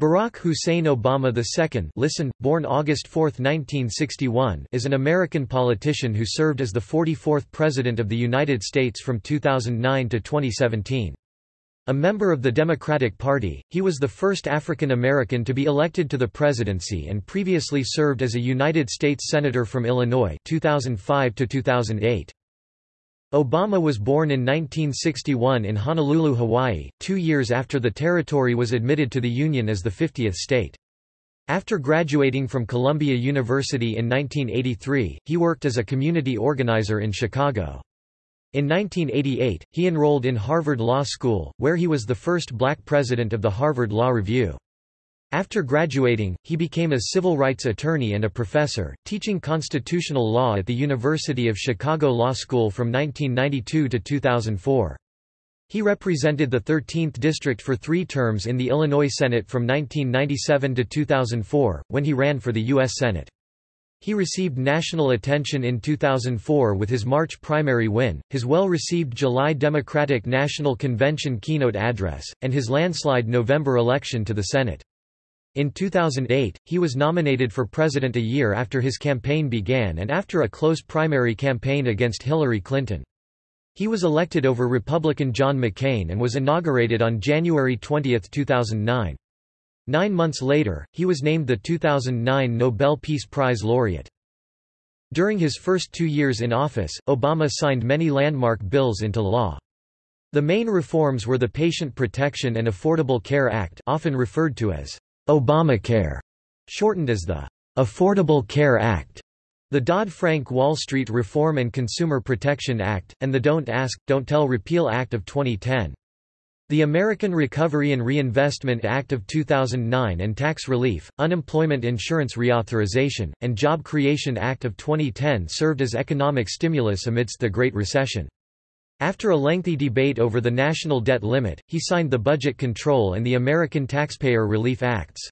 Barack Hussein Obama II listen, born August 4, 1961, is an American politician who served as the 44th President of the United States from 2009 to 2017. A member of the Democratic Party, he was the first African American to be elected to the presidency and previously served as a United States Senator from Illinois 2005 to 2008. Obama was born in 1961 in Honolulu, Hawaii, two years after the territory was admitted to the Union as the 50th state. After graduating from Columbia University in 1983, he worked as a community organizer in Chicago. In 1988, he enrolled in Harvard Law School, where he was the first black president of the Harvard Law Review. After graduating, he became a civil rights attorney and a professor, teaching constitutional law at the University of Chicago Law School from 1992 to 2004. He represented the 13th District for three terms in the Illinois Senate from 1997 to 2004, when he ran for the U.S. Senate. He received national attention in 2004 with his March primary win, his well-received July Democratic National Convention keynote address, and his landslide November election to the Senate. In 2008, he was nominated for president a year after his campaign began and after a close primary campaign against Hillary Clinton. He was elected over Republican John McCain and was inaugurated on January 20, 2009. Nine months later, he was named the 2009 Nobel Peace Prize laureate. During his first two years in office, Obama signed many landmark bills into law. The main reforms were the Patient Protection and Affordable Care Act often referred to as Obamacare, shortened as the Affordable Care Act, the Dodd-Frank Wall Street Reform and Consumer Protection Act, and the Don't Ask, Don't Tell Repeal Act of 2010. The American Recovery and Reinvestment Act of 2009 and Tax Relief, Unemployment Insurance Reauthorization, and Job Creation Act of 2010 served as economic stimulus amidst the Great Recession. After a lengthy debate over the national debt limit, he signed the Budget Control and the American Taxpayer Relief Acts.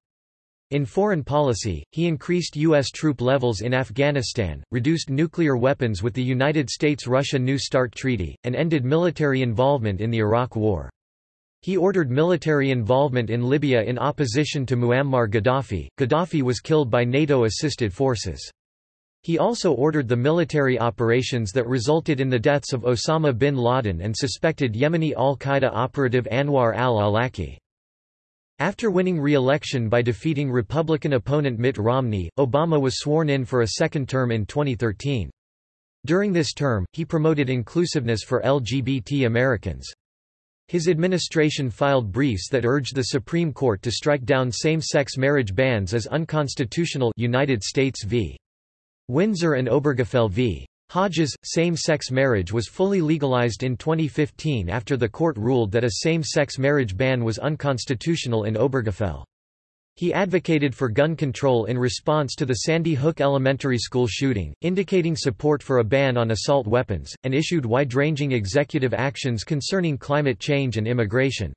In foreign policy, he increased U.S. troop levels in Afghanistan, reduced nuclear weapons with the United States-Russia New START Treaty, and ended military involvement in the Iraq War. He ordered military involvement in Libya in opposition to Muammar Gaddafi. Gaddafi was killed by NATO-assisted forces. He also ordered the military operations that resulted in the deaths of Osama bin Laden and suspected Yemeni al-Qaeda operative Anwar al-Awlaki. After winning re-election by defeating Republican opponent Mitt Romney, Obama was sworn in for a second term in 2013. During this term, he promoted inclusiveness for LGBT Americans. His administration filed briefs that urged the Supreme Court to strike down same-sex marriage bans as unconstitutional United States v. Windsor and Obergefell v. Hodges, same-sex marriage was fully legalized in 2015 after the court ruled that a same-sex marriage ban was unconstitutional in Obergefell. He advocated for gun control in response to the Sandy Hook Elementary School shooting, indicating support for a ban on assault weapons, and issued wide-ranging executive actions concerning climate change and immigration.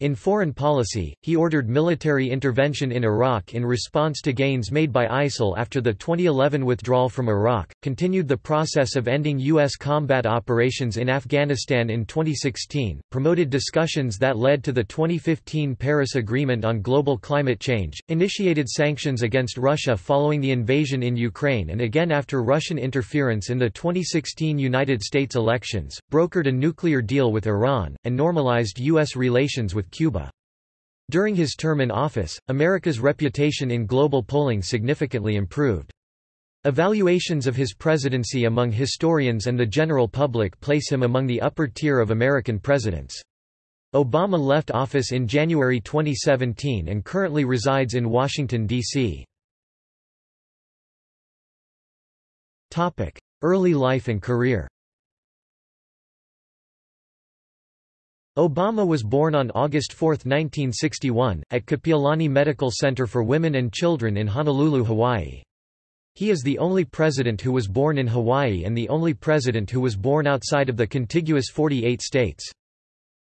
In foreign policy, he ordered military intervention in Iraq in response to gains made by ISIL after the 2011 withdrawal from Iraq, continued the process of ending U.S. combat operations in Afghanistan in 2016, promoted discussions that led to the 2015 Paris Agreement on Global Climate Change, initiated sanctions against Russia following the invasion in Ukraine and again after Russian interference in the 2016 United States elections, brokered a nuclear deal with Iran, and normalized U.S. relations with Cuba. During his term in office, America's reputation in global polling significantly improved. Evaluations of his presidency among historians and the general public place him among the upper tier of American presidents. Obama left office in January 2017 and currently resides in Washington, D.C. Early life and career Obama was born on August 4, 1961, at Kapiolani Medical Center for Women and Children in Honolulu, Hawaii. He is the only president who was born in Hawaii and the only president who was born outside of the contiguous 48 states.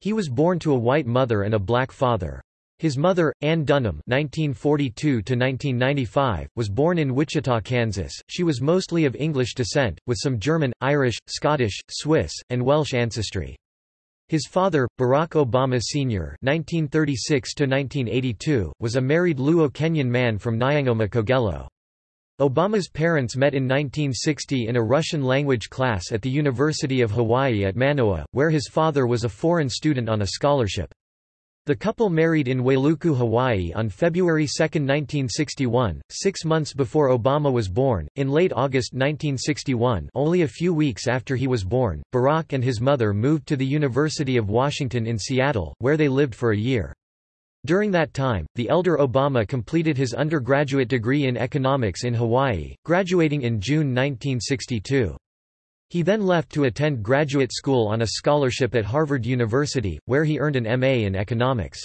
He was born to a white mother and a black father. His mother, Ann Dunham (1942–1995), was born in Wichita, Kansas. She was mostly of English descent, with some German, Irish, Scottish, Swiss, and Welsh ancestry. His father, Barack Obama Sr. (1936–1982), was a married Luo-Kenyan man from Nyangoma Kogelo. Obama's parents met in 1960 in a Russian-language class at the University of Hawaii at Manoa, where his father was a foreign student on a scholarship. The couple married in Wailuku, Hawaii on February 2, 1961, six months before Obama was born. In late August 1961, only a few weeks after he was born, Barack and his mother moved to the University of Washington in Seattle, where they lived for a year. During that time, the elder Obama completed his undergraduate degree in economics in Hawaii, graduating in June 1962. He then left to attend graduate school on a scholarship at Harvard University, where he earned an M.A. in economics.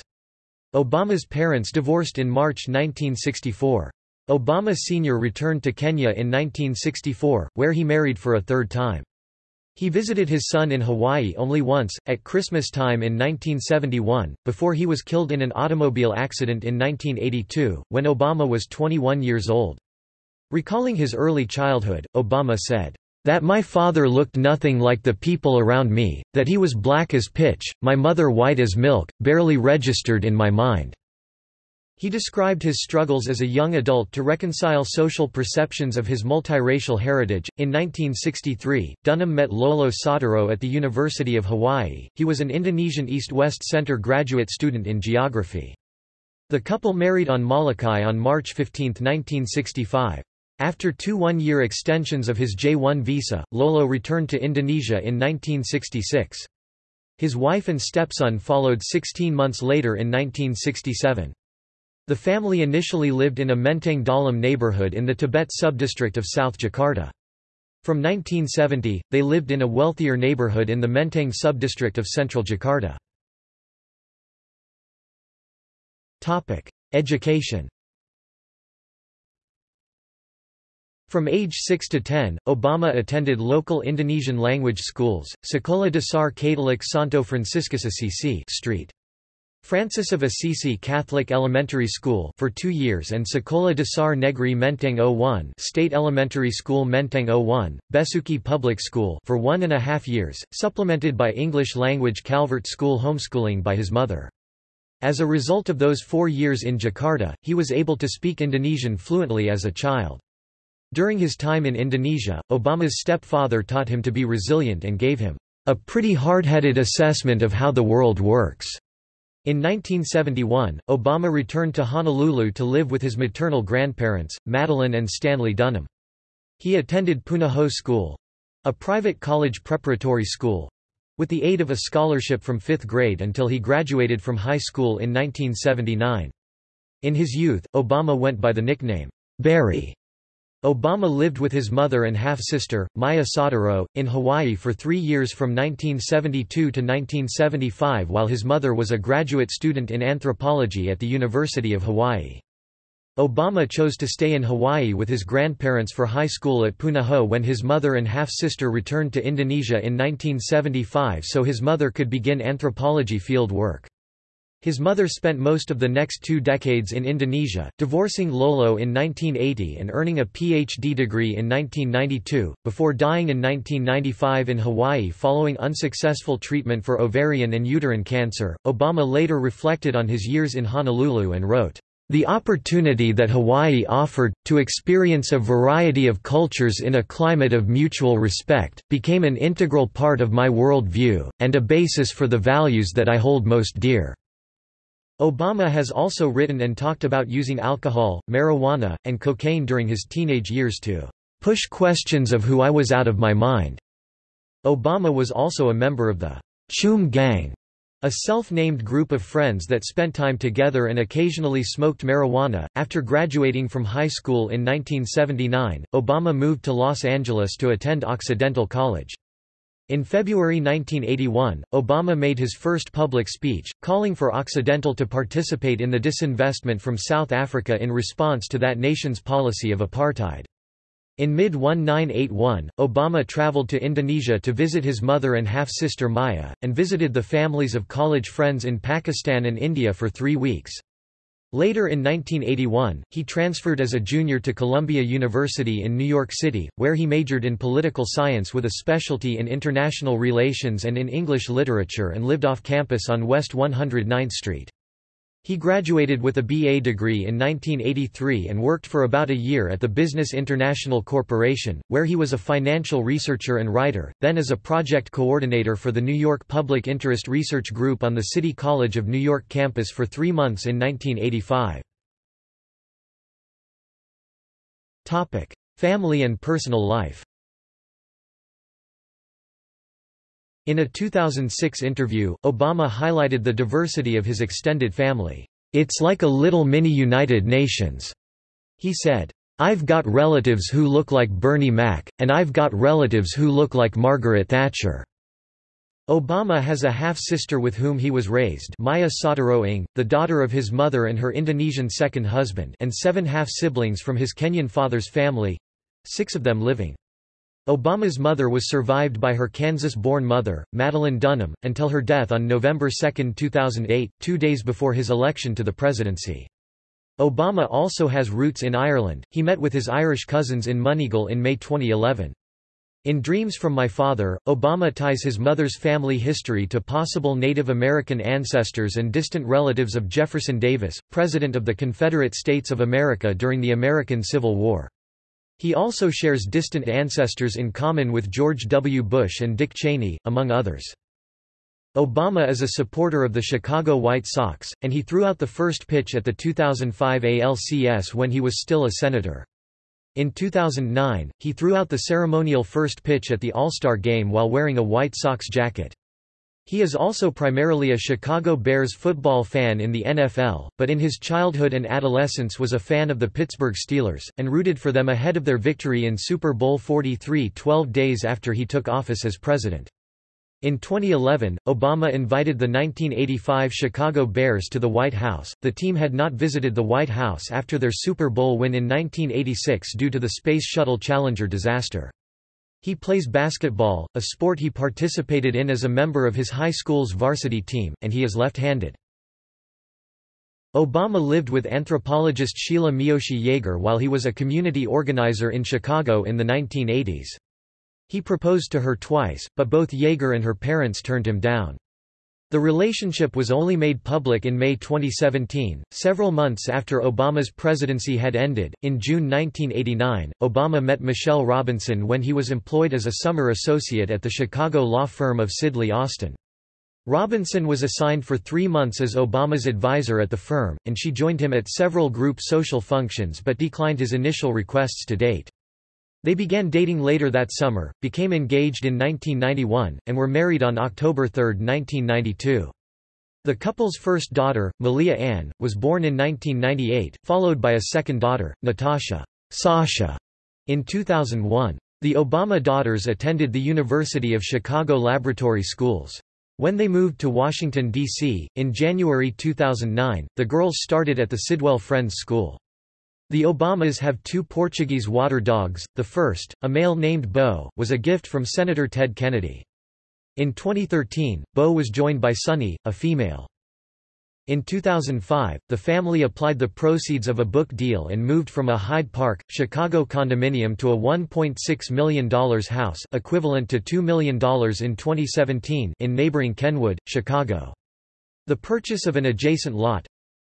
Obama's parents divorced in March 1964. Obama Sr. returned to Kenya in 1964, where he married for a third time. He visited his son in Hawaii only once, at Christmas time in 1971, before he was killed in an automobile accident in 1982, when Obama was 21 years old. Recalling his early childhood, Obama said, that my father looked nothing like the people around me, that he was black as pitch, my mother white as milk, barely registered in my mind." He described his struggles as a young adult to reconcile social perceptions of his multiracial heritage. In 1963, Dunham met Lolo Soetoro at the University of Hawaii. He was an Indonesian East-West Center graduate student in geography. The couple married on Molokai on March 15, 1965. After two one-year extensions of his J-1 visa, Lolo returned to Indonesia in 1966. His wife and stepson followed 16 months later in 1967. The family initially lived in a Menteng Dalam neighborhood in the Tebet subdistrict of South Jakarta. From 1970, they lived in a wealthier neighborhood in the Menteng subdistrict of central Jakarta. Education From age 6 to 10, Obama attended local Indonesian language schools, Sekolah Dasar Katolik Santo Franciscus Assisi Street. Francis of Assisi Catholic Elementary School for two years and Sekolah Dasar Negeri Menteng 01 State Elementary School Menteng 01, Besuki Public School for one and a half years, supplemented by English-language Calvert School homeschooling by his mother. As a result of those four years in Jakarta, he was able to speak Indonesian fluently as a child. During his time in Indonesia, Obama's stepfather taught him to be resilient and gave him a pretty hard-headed assessment of how the world works. In 1971, Obama returned to Honolulu to live with his maternal grandparents, Madeline and Stanley Dunham. He attended Punahou School—a private college preparatory school—with the aid of a scholarship from fifth grade until he graduated from high school in 1979. In his youth, Obama went by the nickname, Barry, Obama lived with his mother and half-sister, Maya Soetoro, in Hawaii for three years from 1972 to 1975 while his mother was a graduate student in anthropology at the University of Hawaii. Obama chose to stay in Hawaii with his grandparents for high school at Punahou when his mother and half-sister returned to Indonesia in 1975 so his mother could begin anthropology field work. His mother spent most of the next two decades in Indonesia, divorcing Lolo in 1980 and earning a PhD degree in 1992, before dying in 1995 in Hawaii following unsuccessful treatment for ovarian and uterine cancer. Obama later reflected on his years in Honolulu and wrote, the opportunity that Hawaii offered, to experience a variety of cultures in a climate of mutual respect, became an integral part of my world view, and a basis for the values that I hold most dear. Obama has also written and talked about using alcohol, marijuana, and cocaine during his teenage years to push questions of who I was out of my mind. Obama was also a member of the Choom Gang, a self-named group of friends that spent time together and occasionally smoked marijuana. After graduating from high school in 1979, Obama moved to Los Angeles to attend Occidental College. In February 1981, Obama made his first public speech, calling for Occidental to participate in the disinvestment from South Africa in response to that nation's policy of apartheid. In mid-1981, Obama traveled to Indonesia to visit his mother and half-sister Maya, and visited the families of college friends in Pakistan and India for three weeks. Later in 1981, he transferred as a junior to Columbia University in New York City, where he majored in political science with a specialty in international relations and in English literature and lived off campus on West 109th Street. He graduated with a BA degree in 1983 and worked for about a year at the Business International Corporation, where he was a financial researcher and writer, then as a project coordinator for the New York Public Interest Research Group on the City College of New York campus for three months in 1985. Family and personal life In a 2006 interview, Obama highlighted the diversity of his extended family. It's like a little mini United Nations. He said, I've got relatives who look like Bernie Mac, and I've got relatives who look like Margaret Thatcher. Obama has a half-sister with whom he was raised Maya Soetoro the daughter of his mother and her Indonesian second husband and seven half-siblings from his Kenyan father's family—six of them living. Obama's mother was survived by her Kansas-born mother, Madeline Dunham, until her death on November 2, 2008, two days before his election to the presidency. Obama also has roots in Ireland, he met with his Irish cousins in Moneygall in May 2011. In Dreams from My Father, Obama ties his mother's family history to possible Native American ancestors and distant relatives of Jefferson Davis, President of the Confederate States of America during the American Civil War. He also shares distant ancestors in common with George W. Bush and Dick Cheney, among others. Obama is a supporter of the Chicago White Sox, and he threw out the first pitch at the 2005 ALCS when he was still a senator. In 2009, he threw out the ceremonial first pitch at the All-Star Game while wearing a White Sox jacket. He is also primarily a Chicago Bears football fan in the NFL, but in his childhood and adolescence was a fan of the Pittsburgh Steelers, and rooted for them ahead of their victory in Super Bowl 43 12 days after he took office as president. In 2011, Obama invited the 1985 Chicago Bears to the White House. The team had not visited the White House after their Super Bowl win in 1986 due to the Space Shuttle Challenger disaster. He plays basketball, a sport he participated in as a member of his high school's varsity team, and he is left-handed. Obama lived with anthropologist Sheila Miyoshi Jager while he was a community organizer in Chicago in the 1980s. He proposed to her twice, but both Jager and her parents turned him down. The relationship was only made public in May 2017, several months after Obama's presidency had ended. In June 1989, Obama met Michelle Robinson when he was employed as a summer associate at the Chicago law firm of Sidley Austin. Robinson was assigned for three months as Obama's advisor at the firm, and she joined him at several group social functions but declined his initial requests to date. They began dating later that summer, became engaged in 1991, and were married on October 3, 1992. The couple's first daughter, Malia Ann, was born in 1998, followed by a second daughter, Natasha Sasha, in 2001. The Obama daughters attended the University of Chicago Laboratory Schools. When they moved to Washington, D.C., in January 2009, the girls started at the Sidwell Friends School. The Obamas have two Portuguese water dogs, the first, a male named Bo, was a gift from Senator Ted Kennedy. In 2013, Bo was joined by Sunny, a female. In 2005, the family applied the proceeds of a book deal and moved from a Hyde Park, Chicago condominium to a $1.6 million house equivalent to $2 million in 2017 in neighboring Kenwood, Chicago. The purchase of an adjacent lot,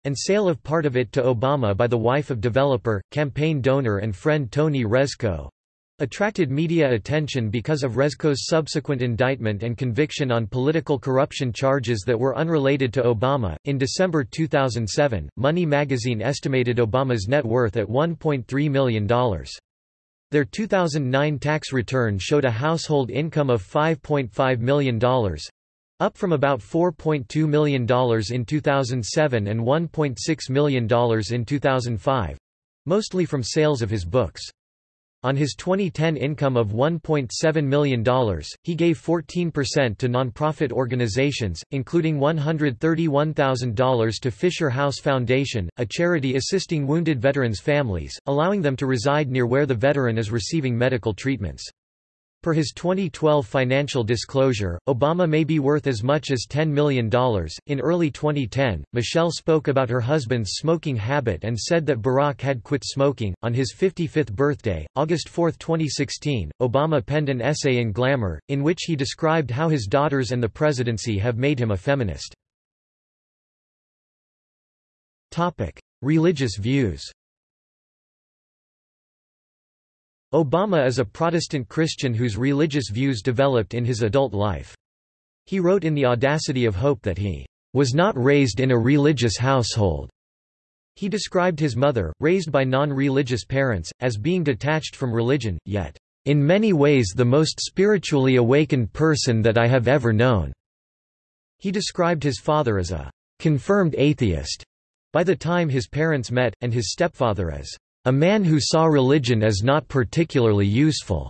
and sale of part of it to Obama by the wife of developer, campaign donor and friend Tony Rezko attracted media attention because of Rezko's subsequent indictment and conviction on political corruption charges that were unrelated to Obama. In December 2007, Money magazine estimated Obama's net worth at $1.3 million. Their 2009 tax return showed a household income of $5.5 million, up from about $4.2 million in 2007 and $1.6 million in 2005 mostly from sales of his books. On his 2010 income of $1.7 million, he gave 14% to nonprofit organizations, including $131,000 to Fisher House Foundation, a charity assisting wounded veterans' families, allowing them to reside near where the veteran is receiving medical treatments. Per his 2012 financial disclosure, Obama may be worth as much as $10 million. In early 2010, Michelle spoke about her husband's smoking habit and said that Barack had quit smoking. On his 55th birthday, August 4, 2016, Obama penned an essay in Glamour, in which he described how his daughters and the presidency have made him a feminist. Religious views Obama is a Protestant Christian whose religious views developed in his adult life. He wrote in The Audacity of Hope that he was not raised in a religious household. He described his mother, raised by non-religious parents, as being detached from religion, yet, "...in many ways the most spiritually awakened person that I have ever known." He described his father as a "...confirmed atheist," by the time his parents met, and his stepfather as a man who saw religion as not particularly useful.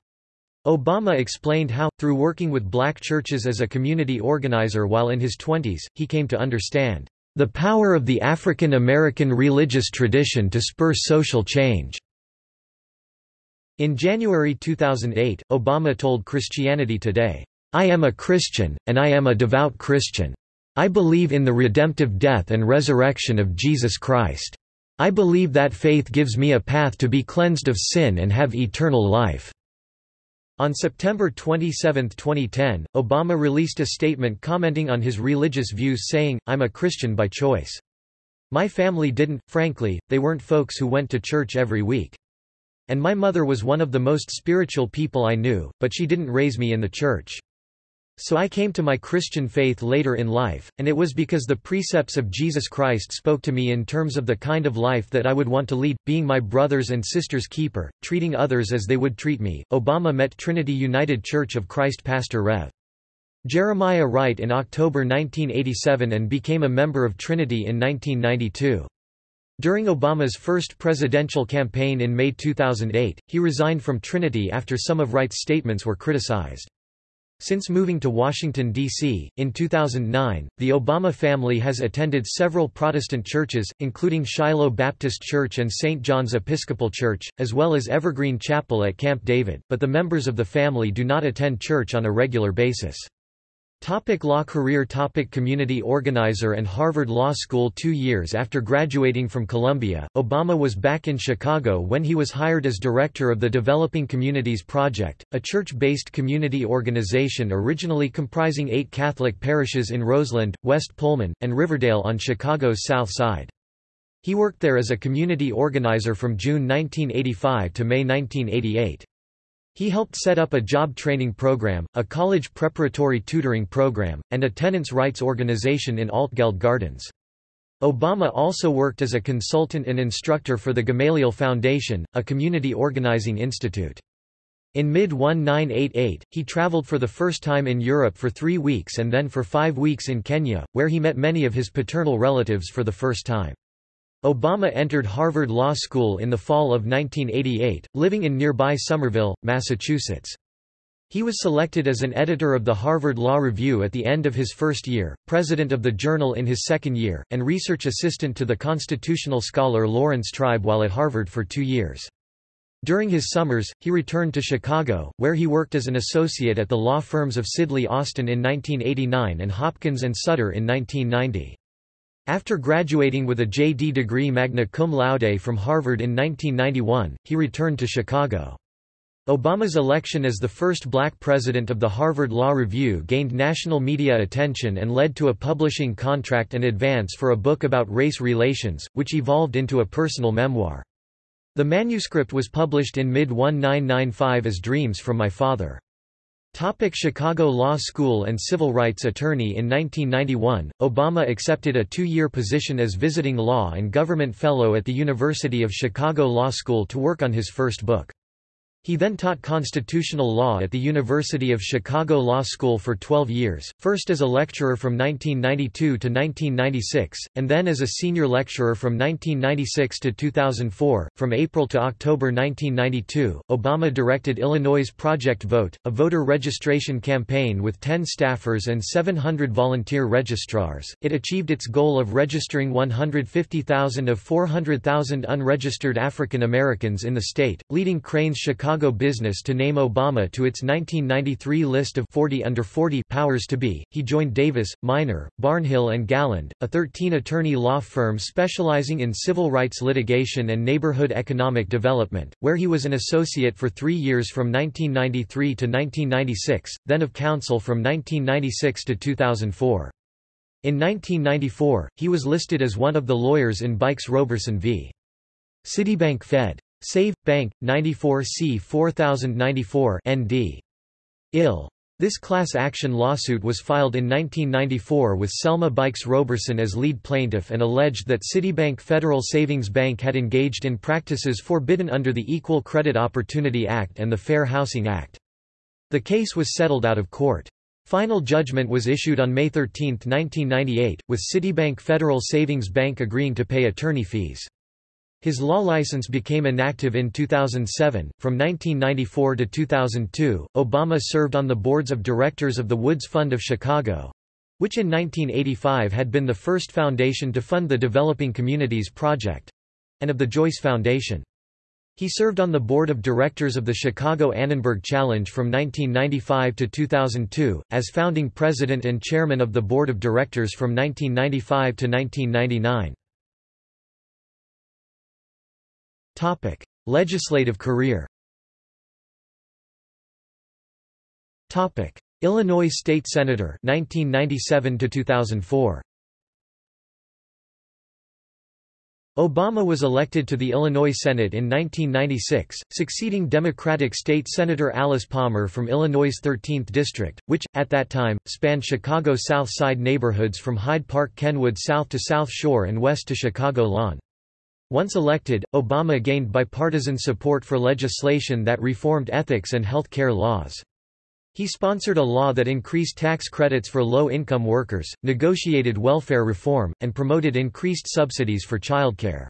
Obama explained how, through working with black churches as a community organizer while in his twenties, he came to understand the power of the African American religious tradition to spur social change. In January 2008, Obama told Christianity Today, I am a Christian, and I am a devout Christian. I believe in the redemptive death and resurrection of Jesus Christ. I believe that faith gives me a path to be cleansed of sin and have eternal life." On September 27, 2010, Obama released a statement commenting on his religious views saying, I'm a Christian by choice. My family didn't, frankly, they weren't folks who went to church every week. And my mother was one of the most spiritual people I knew, but she didn't raise me in the church. So I came to my Christian faith later in life, and it was because the precepts of Jesus Christ spoke to me in terms of the kind of life that I would want to lead, being my brothers and sisters' keeper, treating others as they would treat me. Obama met Trinity United Church of Christ pastor Rev. Jeremiah Wright in October 1987 and became a member of Trinity in 1992. During Obama's first presidential campaign in May 2008, he resigned from Trinity after some of Wright's statements were criticized. Since moving to Washington, D.C., in 2009, the Obama family has attended several Protestant churches, including Shiloh Baptist Church and St. John's Episcopal Church, as well as Evergreen Chapel at Camp David, but the members of the family do not attend church on a regular basis. Topic law career topic Community organizer and Harvard Law School Two years after graduating from Columbia, Obama was back in Chicago when he was hired as director of the Developing Communities Project, a church-based community organization originally comprising eight Catholic parishes in Roseland, West Pullman, and Riverdale on Chicago's South Side. He worked there as a community organizer from June 1985 to May 1988. He helped set up a job training program, a college preparatory tutoring program, and a tenants' rights organization in Altgeld Gardens. Obama also worked as a consultant and instructor for the Gamaliel Foundation, a community organizing institute. In mid-1988, he traveled for the first time in Europe for three weeks and then for five weeks in Kenya, where he met many of his paternal relatives for the first time. Obama entered Harvard Law School in the fall of 1988, living in nearby Somerville, Massachusetts. He was selected as an editor of the Harvard Law Review at the end of his first year, president of the journal in his second year, and research assistant to the constitutional scholar Laurence Tribe while at Harvard for two years. During his summers, he returned to Chicago, where he worked as an associate at the law firms of Sidley Austin in 1989 and Hopkins and Sutter in 1990. After graduating with a J.D. degree magna cum laude from Harvard in 1991, he returned to Chicago. Obama's election as the first black president of the Harvard Law Review gained national media attention and led to a publishing contract and advance for a book about race relations, which evolved into a personal memoir. The manuscript was published in mid-1995 as Dreams from My Father. Topic Chicago Law School and civil rights attorney In 1991, Obama accepted a two-year position as visiting law and government fellow at the University of Chicago Law School to work on his first book. He then taught constitutional law at the University of Chicago Law School for 12 years, first as a lecturer from 1992 to 1996, and then as a senior lecturer from 1996 to 2004. From April to October 1992, Obama directed Illinois' Project Vote, a voter registration campaign with 10 staffers and 700 volunteer registrars. It achieved its goal of registering 150,000 of 400,000 unregistered African Americans in the state, leading Crane's Chicago Chicago business to name Obama to its 1993 list of 40 under 40 powers to be. He joined Davis, Miner, Barnhill and Galland, a 13-attorney law firm specializing in civil rights litigation and neighborhood economic development, where he was an associate for 3 years from 1993 to 1996, then of counsel from 1996 to 2004. In 1994, he was listed as one of the lawyers in Buycks-Roberson v. Citibank Fed. Save. Bank, 94 C 4094 ND. IL. This class action lawsuit was filed in 1994 with Selma Buycks-Roberson as lead plaintiff and alleged that Citibank Federal Savings Bank had engaged in practices forbidden under the Equal Credit Opportunity Act and the Fair Housing Act. The case was settled out of court. Final judgment was issued on May 13, 1998, with Citibank Federal Savings Bank agreeing to pay attorney fees. His law license became inactive in 2007. From 1994 to 2002, Obama served on the boards of directors of the Woods Fund of Chicago which in 1985 had been the first foundation to fund the Developing Communities Project and of the Joyce Foundation. He served on the board of directors of the Chicago Annenberg Challenge from 1995 to 2002, as founding president and chairman of the board of directors from 1995 to 1999. Topic: Legislative career. Topic: Illinois State Senator 1997 to 2004. Obama was elected to the Illinois Senate in 1996, succeeding Democratic State Senator Alice Palmer from Illinois' 13th District, which, at that time, spanned Chicago's South Side neighborhoods from Hyde Park Kenwood south to South Shore and west to Chicago Lawn. Once elected, Obama gained bipartisan support for legislation that reformed ethics and health care laws. He sponsored a law that increased tax credits for low-income workers, negotiated welfare reform, and promoted increased subsidies for childcare.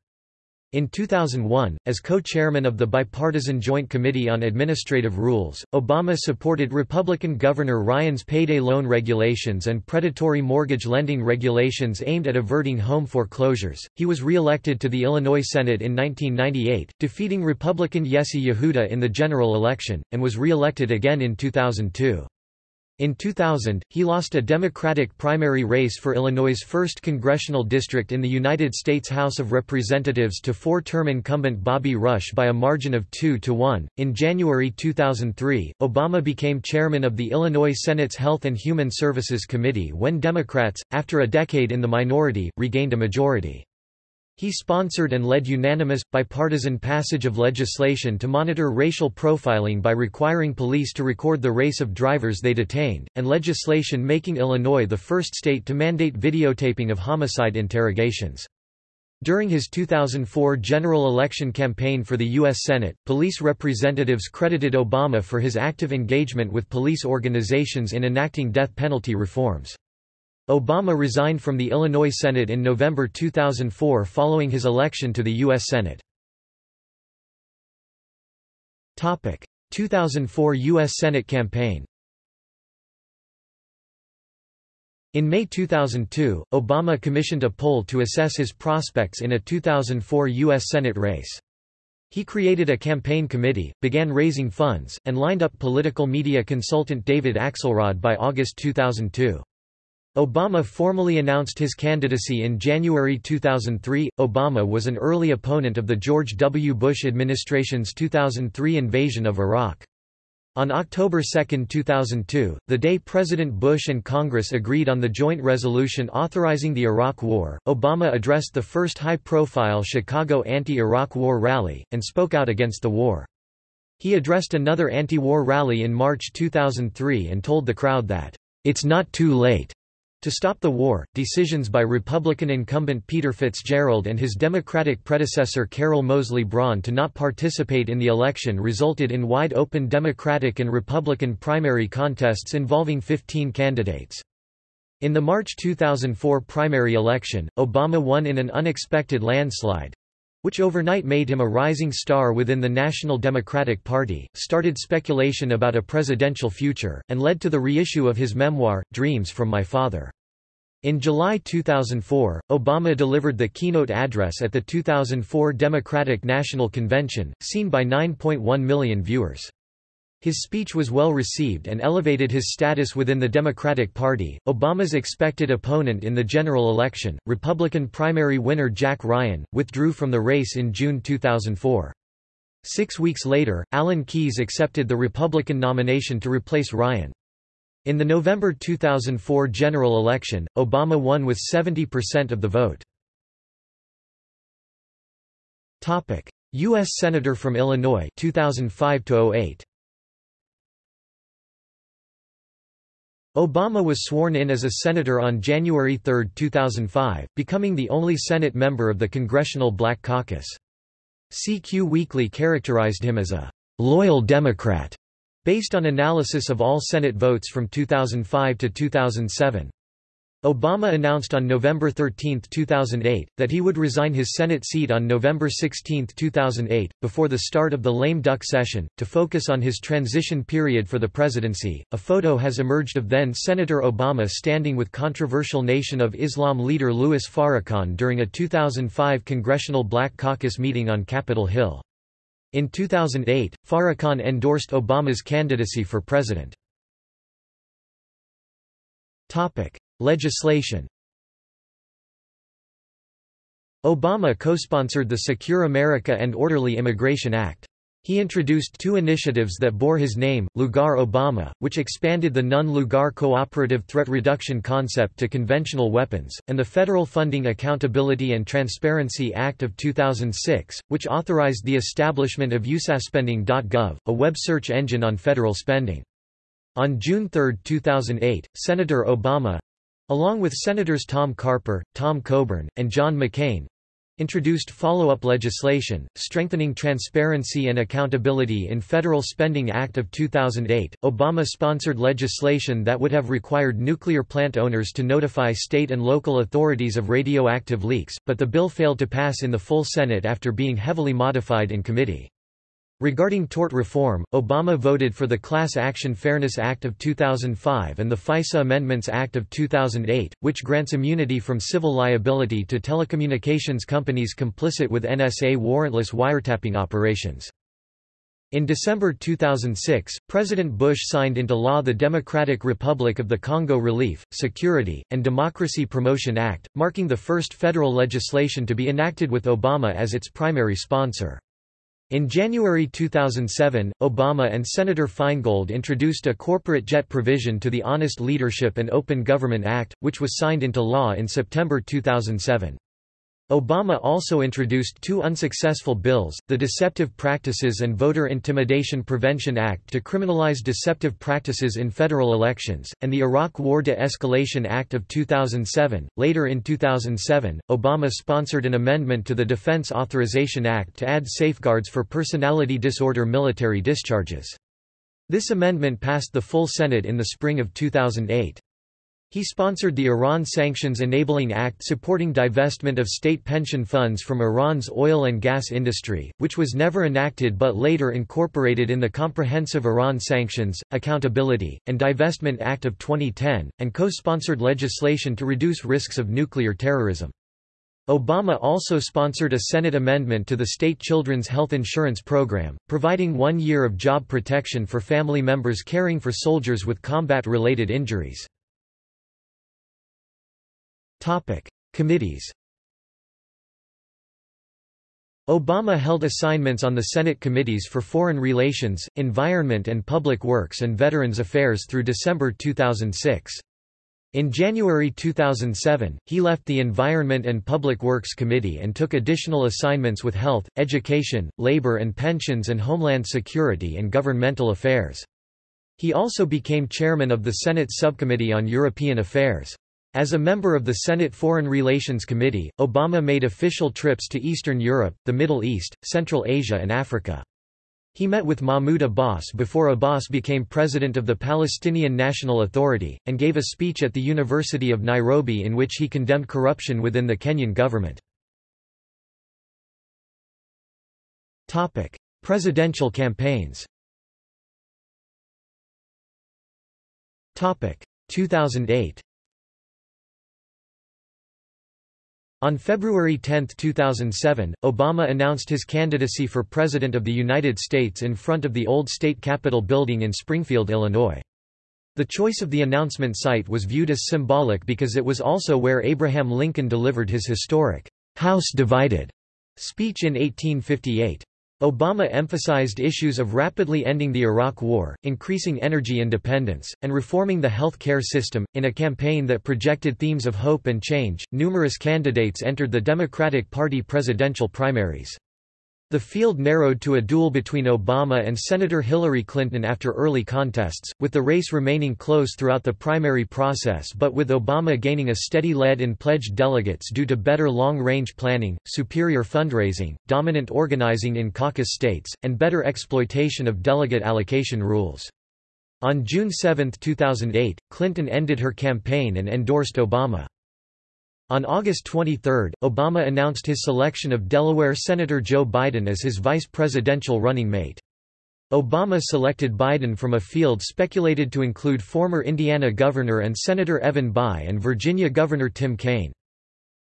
In 2001, as co-chairman of the Bipartisan Joint Committee on Administrative Rules, Obama supported Republican Governor Ryan's payday loan regulations and predatory mortgage lending regulations aimed at averting home foreclosures. He was re-elected to the Illinois Senate in 1998, defeating Republican Yesse Yehudah in the general election, and was re-elected again in 2002. In 2000, he lost a Democratic primary race for Illinois' 1st congressional district in the United States House of Representatives to four-term incumbent Bobby Rush by a margin of 2 to 1. In January 2003, Obama became chairman of the Illinois Senate's Health and Human Services Committee when Democrats, after a decade in the minority, regained a majority. He sponsored and led unanimous, bipartisan passage of legislation to monitor racial profiling by requiring police to record the race of drivers they detained, and legislation making Illinois the first state to mandate videotaping of homicide interrogations. During his 2004 general election campaign for the U.S. Senate, police representatives credited Obama for his active engagement with police organizations in enacting death penalty reforms. Obama resigned from the Illinois Senate in November 2004 following his election to the U.S. Senate. 2004 U.S. Senate campaign In May 2002, Obama commissioned a poll to assess his prospects in a 2004 U.S. Senate race. He created a campaign committee, began raising funds, and lined up political media consultant David Axelrod by August 2002. Obama formally announced his candidacy in January 2003. Obama was an early opponent of the George W. Bush administration's 2003 invasion of Iraq. On October 2, 2002, the day President Bush and Congress agreed on the joint resolution authorizing the Iraq War, Obama addressed the first high-profile Chicago anti-Iraq war rally, and spoke out against the war. He addressed another anti-war rally in March 2003 and told the crowd that, "...it's not too late." To stop the war, decisions by Republican incumbent Peter Fitzgerald and his Democratic predecessor Carol Moseley Braun to not participate in the election resulted in wide-open Democratic and Republican primary contests involving 15 candidates. In the March 2004 primary election, Obama won in an unexpected landslide, which overnight made him a rising star within the National Democratic Party, started speculation about a presidential future, and led to the reissue of his memoir, Dreams from My Father. In July 2004, Obama delivered the keynote address at the 2004 Democratic National Convention, seen by 9.1 million viewers. His speech was well received and elevated his status within the Democratic Party. Obama's expected opponent in the general election, Republican primary winner Jack Ryan, withdrew from the race in June 2004. Six weeks later, Alan Keyes accepted the Republican nomination to replace Ryan. In the November 2004 general election, Obama won with 70% of the vote. U.S. Senator from Illinois 2005 -08. Obama was sworn in as a senator on January 3, 2005, becoming the only Senate member of the Congressional Black Caucus. CQ Weekly characterized him as a «loyal Democrat» Based on analysis of all Senate votes from 2005 to 2007. Obama announced on November 13, 2008, that he would resign his Senate seat on November 16, 2008, before the start of the lame duck session, to focus on his transition period for the presidency. A photo has emerged of then Senator Obama standing with controversial Nation of Islam leader Louis Farrakhan during a 2005 Congressional Black Caucus meeting on Capitol Hill. In 2008, Farrakhan endorsed Obama's candidacy for president. Legislation Obama co-sponsored the Secure America and Orderly Immigration Act. He introduced two initiatives that bore his name, Lugar Obama, which expanded the Nunn-Lugar cooperative threat reduction concept to conventional weapons, and the Federal Funding Accountability and Transparency Act of 2006, which authorized the establishment of usaspending.gov, a web search engine on federal spending. On June 3, 2008, Senator Obama—along with Senators Tom Carper, Tom Coburn, and John McCain, introduced follow-up legislation, strengthening transparency and accountability in Federal Spending Act of 2008. Obama-sponsored legislation that would have required nuclear plant owners to notify state and local authorities of radioactive leaks, but the bill failed to pass in the full Senate after being heavily modified in committee. Regarding tort reform, Obama voted for the Class Action Fairness Act of 2005 and the FISA Amendments Act of 2008, which grants immunity from civil liability to telecommunications companies complicit with NSA warrantless wiretapping operations. In December 2006, President Bush signed into law the Democratic Republic of the Congo Relief, Security, and Democracy Promotion Act, marking the first federal legislation to be enacted with Obama as its primary sponsor. In January 2007, Obama and Senator Feingold introduced a corporate jet provision to the Honest Leadership and Open Government Act, which was signed into law in September 2007. Obama also introduced two unsuccessful bills, the Deceptive Practices and Voter Intimidation Prevention Act to criminalize deceptive practices in federal elections, and the Iraq War De-Escalation Act of 2007. Later in 2007, Obama sponsored an amendment to the Defense Authorization Act to add safeguards for personality disorder military discharges. This amendment passed the full Senate in the spring of 2008. He sponsored the Iran Sanctions Enabling Act supporting divestment of state pension funds from Iran's oil and gas industry, which was never enacted but later incorporated in the Comprehensive Iran Sanctions, Accountability, and Divestment Act of 2010, and co-sponsored legislation to reduce risks of nuclear terrorism. Obama also sponsored a Senate amendment to the state children's health insurance program, providing one year of job protection for family members caring for soldiers with combat-related injuries. Topic: Committees. Obama held assignments on the Senate committees for Foreign Relations, Environment and Public Works and Veterans Affairs through December 2006. In January 2007, he left the Environment and Public Works Committee and took additional assignments with Health, Education, Labor and Pensions and Homeland Security and Governmental Affairs. He also became chairman of the Senate Subcommittee on European Affairs. As a member of the Senate Foreign Relations Committee, Obama made official trips to Eastern Europe, the Middle East, Central Asia and Africa. He met with Mahmoud Abbas before Abbas became president of the Palestinian National Authority, and gave a speech at the University of Nairobi in which he condemned corruption within the Kenyan government. Presidential campaigns 2008 On February 10, 2007, Obama announced his candidacy for President of the United States in front of the old state capitol building in Springfield, Illinois. The choice of the announcement site was viewed as symbolic because it was also where Abraham Lincoln delivered his historic, House Divided speech in 1858. Obama emphasized issues of rapidly ending the Iraq War, increasing energy independence, and reforming the health care system. In a campaign that projected themes of hope and change, numerous candidates entered the Democratic Party presidential primaries. The field narrowed to a duel between Obama and Senator Hillary Clinton after early contests, with the race remaining close throughout the primary process but with Obama gaining a steady lead in pledged delegates due to better long-range planning, superior fundraising, dominant organizing in caucus states, and better exploitation of delegate allocation rules. On June 7, 2008, Clinton ended her campaign and endorsed Obama. On August 23, Obama announced his selection of Delaware Senator Joe Biden as his vice presidential running mate. Obama selected Biden from a field speculated to include former Indiana Governor and Senator Evan Bayh and Virginia Governor Tim Kaine.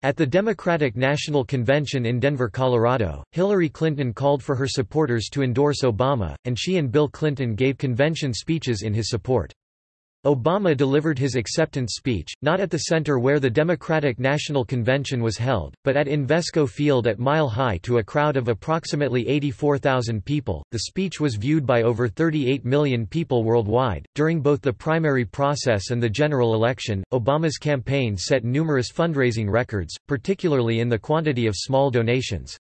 At the Democratic National Convention in Denver, Colorado, Hillary Clinton called for her supporters to endorse Obama, and she and Bill Clinton gave convention speeches in his support. Obama delivered his acceptance speech, not at the center where the Democratic National Convention was held, but at Invesco Field at Mile High to a crowd of approximately 84,000 people. The speech was viewed by over 38 million people worldwide. During both the primary process and the general election, Obama's campaign set numerous fundraising records, particularly in the quantity of small donations.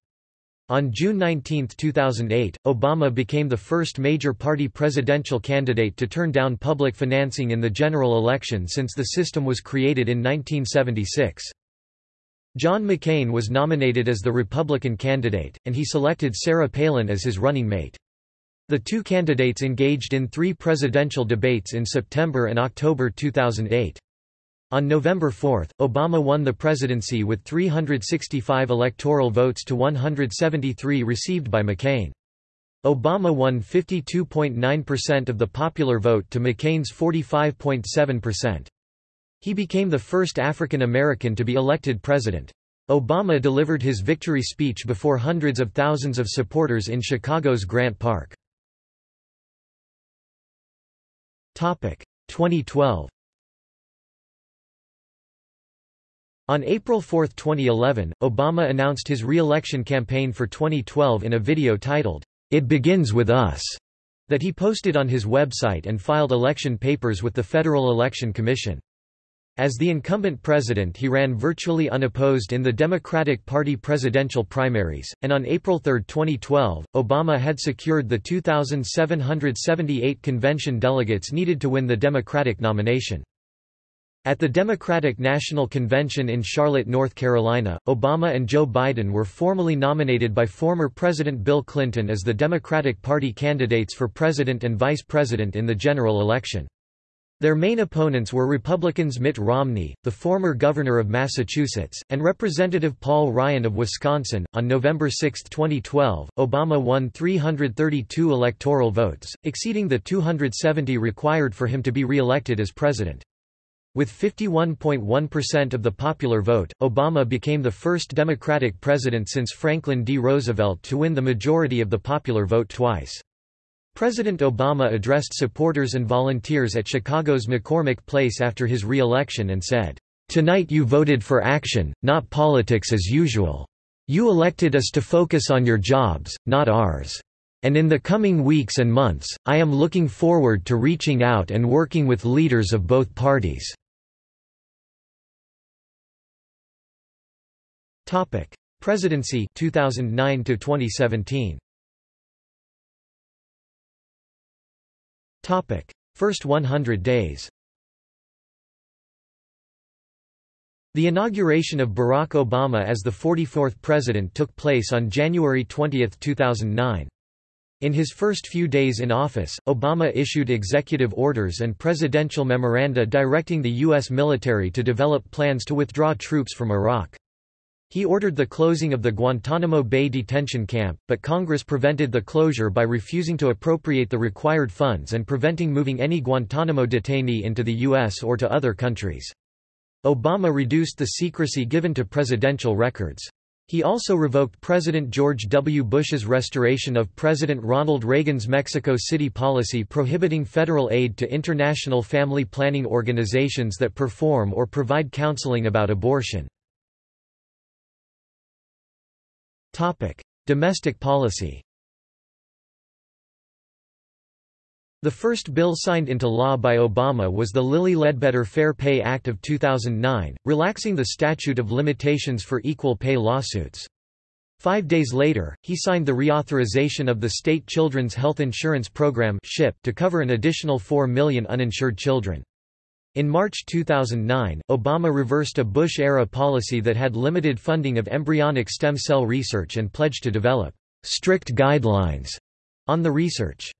On June 19, 2008, Obama became the first major party presidential candidate to turn down public financing in the general election since the system was created in 1976. John McCain was nominated as the Republican candidate, and he selected Sarah Palin as his running mate. The two candidates engaged in three presidential debates in September and October 2008. On November 4, Obama won the presidency with 365 electoral votes to 173 received by McCain. Obama won 52.9% of the popular vote to McCain's 45.7%. He became the first African American to be elected president. Obama delivered his victory speech before hundreds of thousands of supporters in Chicago's Grant Park. 2012 On April 4, 2011, Obama announced his re-election campaign for 2012 in a video titled, It Begins With Us, that he posted on his website and filed election papers with the Federal Election Commission. As the incumbent president he ran virtually unopposed in the Democratic Party presidential primaries, and on April 3, 2012, Obama had secured the 2,778 convention delegates needed to win the Democratic nomination. At the Democratic National Convention in Charlotte, North Carolina, Obama and Joe Biden were formally nominated by former President Bill Clinton as the Democratic Party candidates for president and vice president in the general election. Their main opponents were Republicans Mitt Romney, the former governor of Massachusetts, and Representative Paul Ryan of Wisconsin. On November 6, 2012, Obama won 332 electoral votes, exceeding the 270 required for him to be re-elected as president. With 51.1% of the popular vote, Obama became the first Democratic president since Franklin D. Roosevelt to win the majority of the popular vote twice. President Obama addressed supporters and volunteers at Chicago's McCormick Place after his re-election and said, "'Tonight you voted for action, not politics as usual. You elected us to focus on your jobs, not ours. And in the coming weeks and months, I am looking forward to reaching out and working with leaders of both parties." Topic: Presidency 2009 to 2017. Topic: First 100 days. The inauguration of Barack Obama as the 44th president took place on January 20, 2009. In his first few days in office, Obama issued executive orders and presidential memoranda directing the U.S. military to develop plans to withdraw troops from Iraq. He ordered the closing of the Guantanamo Bay detention camp, but Congress prevented the closure by refusing to appropriate the required funds and preventing moving any Guantanamo detainee into the U.S. or to other countries. Obama reduced the secrecy given to presidential records. He also revoked President George W. Bush's restoration of President Ronald Reagan's Mexico City policy prohibiting federal aid to international family planning organizations that perform or provide counseling about abortion. Domestic policy The first bill signed into law by Obama was the Lilly Ledbetter Fair Pay Act of 2009, relaxing the statute of limitations for equal pay lawsuits. Five days later, he signed the reauthorization of the State Children's Health Insurance Program to cover an additional 4 million uninsured children. In March 2009, Obama reversed a Bush-era policy that had limited funding of embryonic stem cell research and pledged to develop strict guidelines on the research.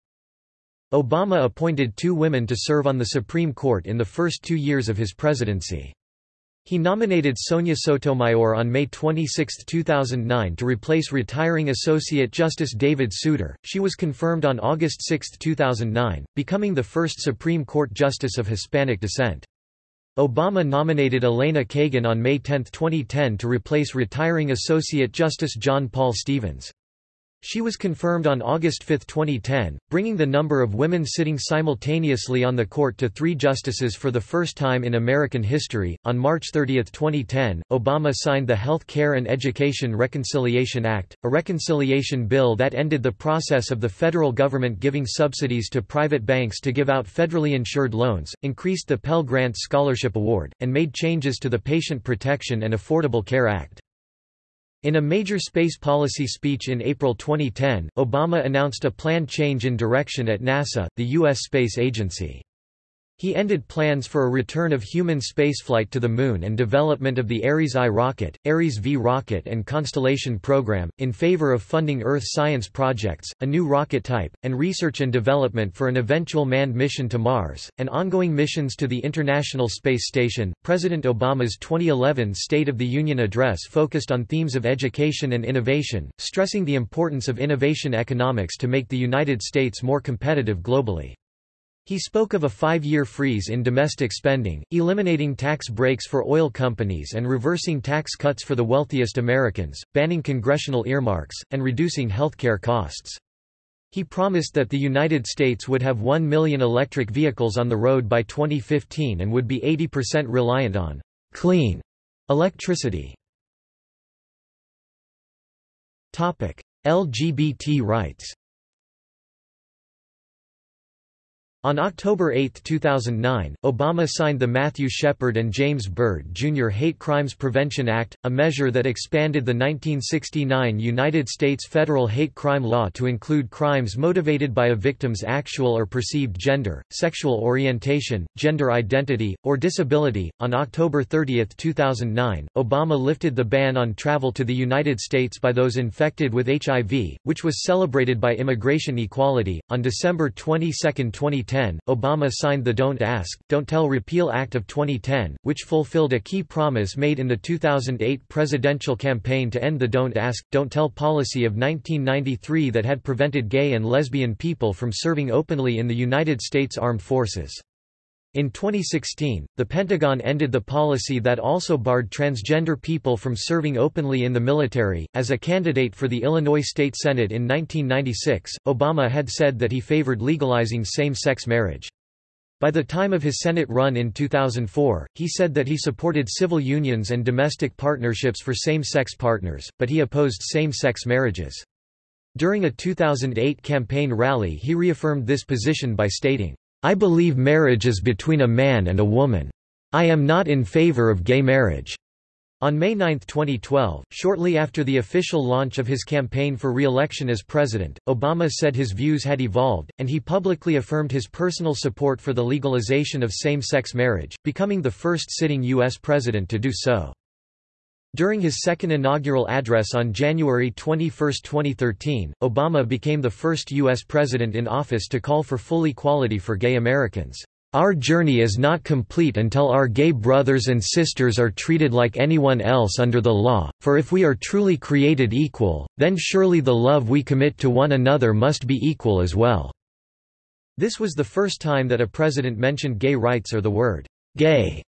Obama appointed two women to serve on the Supreme Court in the first two years of his presidency. He nominated Sonia Sotomayor on May 26, 2009 to replace retiring Associate Justice David Souter. She was confirmed on August 6, 2009, becoming the first Supreme Court justice of Hispanic descent. Obama nominated Elena Kagan on May 10, 2010 to replace retiring Associate Justice John Paul Stevens. She was confirmed on August 5, 2010, bringing the number of women sitting simultaneously on the court to three justices for the first time in American history. On March 30, 2010, Obama signed the Health Care and Education Reconciliation Act, a reconciliation bill that ended the process of the federal government giving subsidies to private banks to give out federally insured loans, increased the Pell Grant Scholarship Award, and made changes to the Patient Protection and Affordable Care Act. In a major space policy speech in April 2010, Obama announced a planned change in direction at NASA, the U.S. space agency. He ended plans for a return of human spaceflight to the Moon and development of the Ares I rocket, Ares V rocket and Constellation program, in favor of funding Earth science projects, a new rocket type, and research and development for an eventual manned mission to Mars, and ongoing missions to the International Space Station. President Obama's 2011 State of the Union address focused on themes of education and innovation, stressing the importance of innovation economics to make the United States more competitive globally. He spoke of a five-year freeze in domestic spending, eliminating tax breaks for oil companies and reversing tax cuts for the wealthiest Americans, banning congressional earmarks, and reducing healthcare costs. He promised that the United States would have 1 million electric vehicles on the road by 2015 and would be 80% reliant on clean electricity. LGBT rights On October 8, 2009, Obama signed the Matthew Shepard and James Byrd Jr. Hate Crimes Prevention Act, a measure that expanded the 1969 United States federal hate crime law to include crimes motivated by a victim's actual or perceived gender, sexual orientation, gender identity, or disability. On October 30, 2009, Obama lifted the ban on travel to the United States by those infected with HIV, which was celebrated by Immigration Equality. On December 22, 2010, 2010, Obama signed the Don't Ask, Don't Tell Repeal Act of 2010, which fulfilled a key promise made in the 2008 presidential campaign to end the Don't Ask, Don't Tell policy of 1993 that had prevented gay and lesbian people from serving openly in the United States Armed Forces. In 2016, the Pentagon ended the policy that also barred transgender people from serving openly in the military. As a candidate for the Illinois State Senate in 1996, Obama had said that he favored legalizing same sex marriage. By the time of his Senate run in 2004, he said that he supported civil unions and domestic partnerships for same sex partners, but he opposed same sex marriages. During a 2008 campaign rally, he reaffirmed this position by stating, I believe marriage is between a man and a woman. I am not in favor of gay marriage. On May 9, 2012, shortly after the official launch of his campaign for re-election as president, Obama said his views had evolved, and he publicly affirmed his personal support for the legalization of same-sex marriage, becoming the first sitting U.S. president to do so. During his second inaugural address on January 21, 2013, Obama became the first U.S. president in office to call for full equality for gay Americans. Our journey is not complete until our gay brothers and sisters are treated like anyone else under the law, for if we are truly created equal, then surely the love we commit to one another must be equal as well." This was the first time that a president mentioned gay rights or the word, "'gay'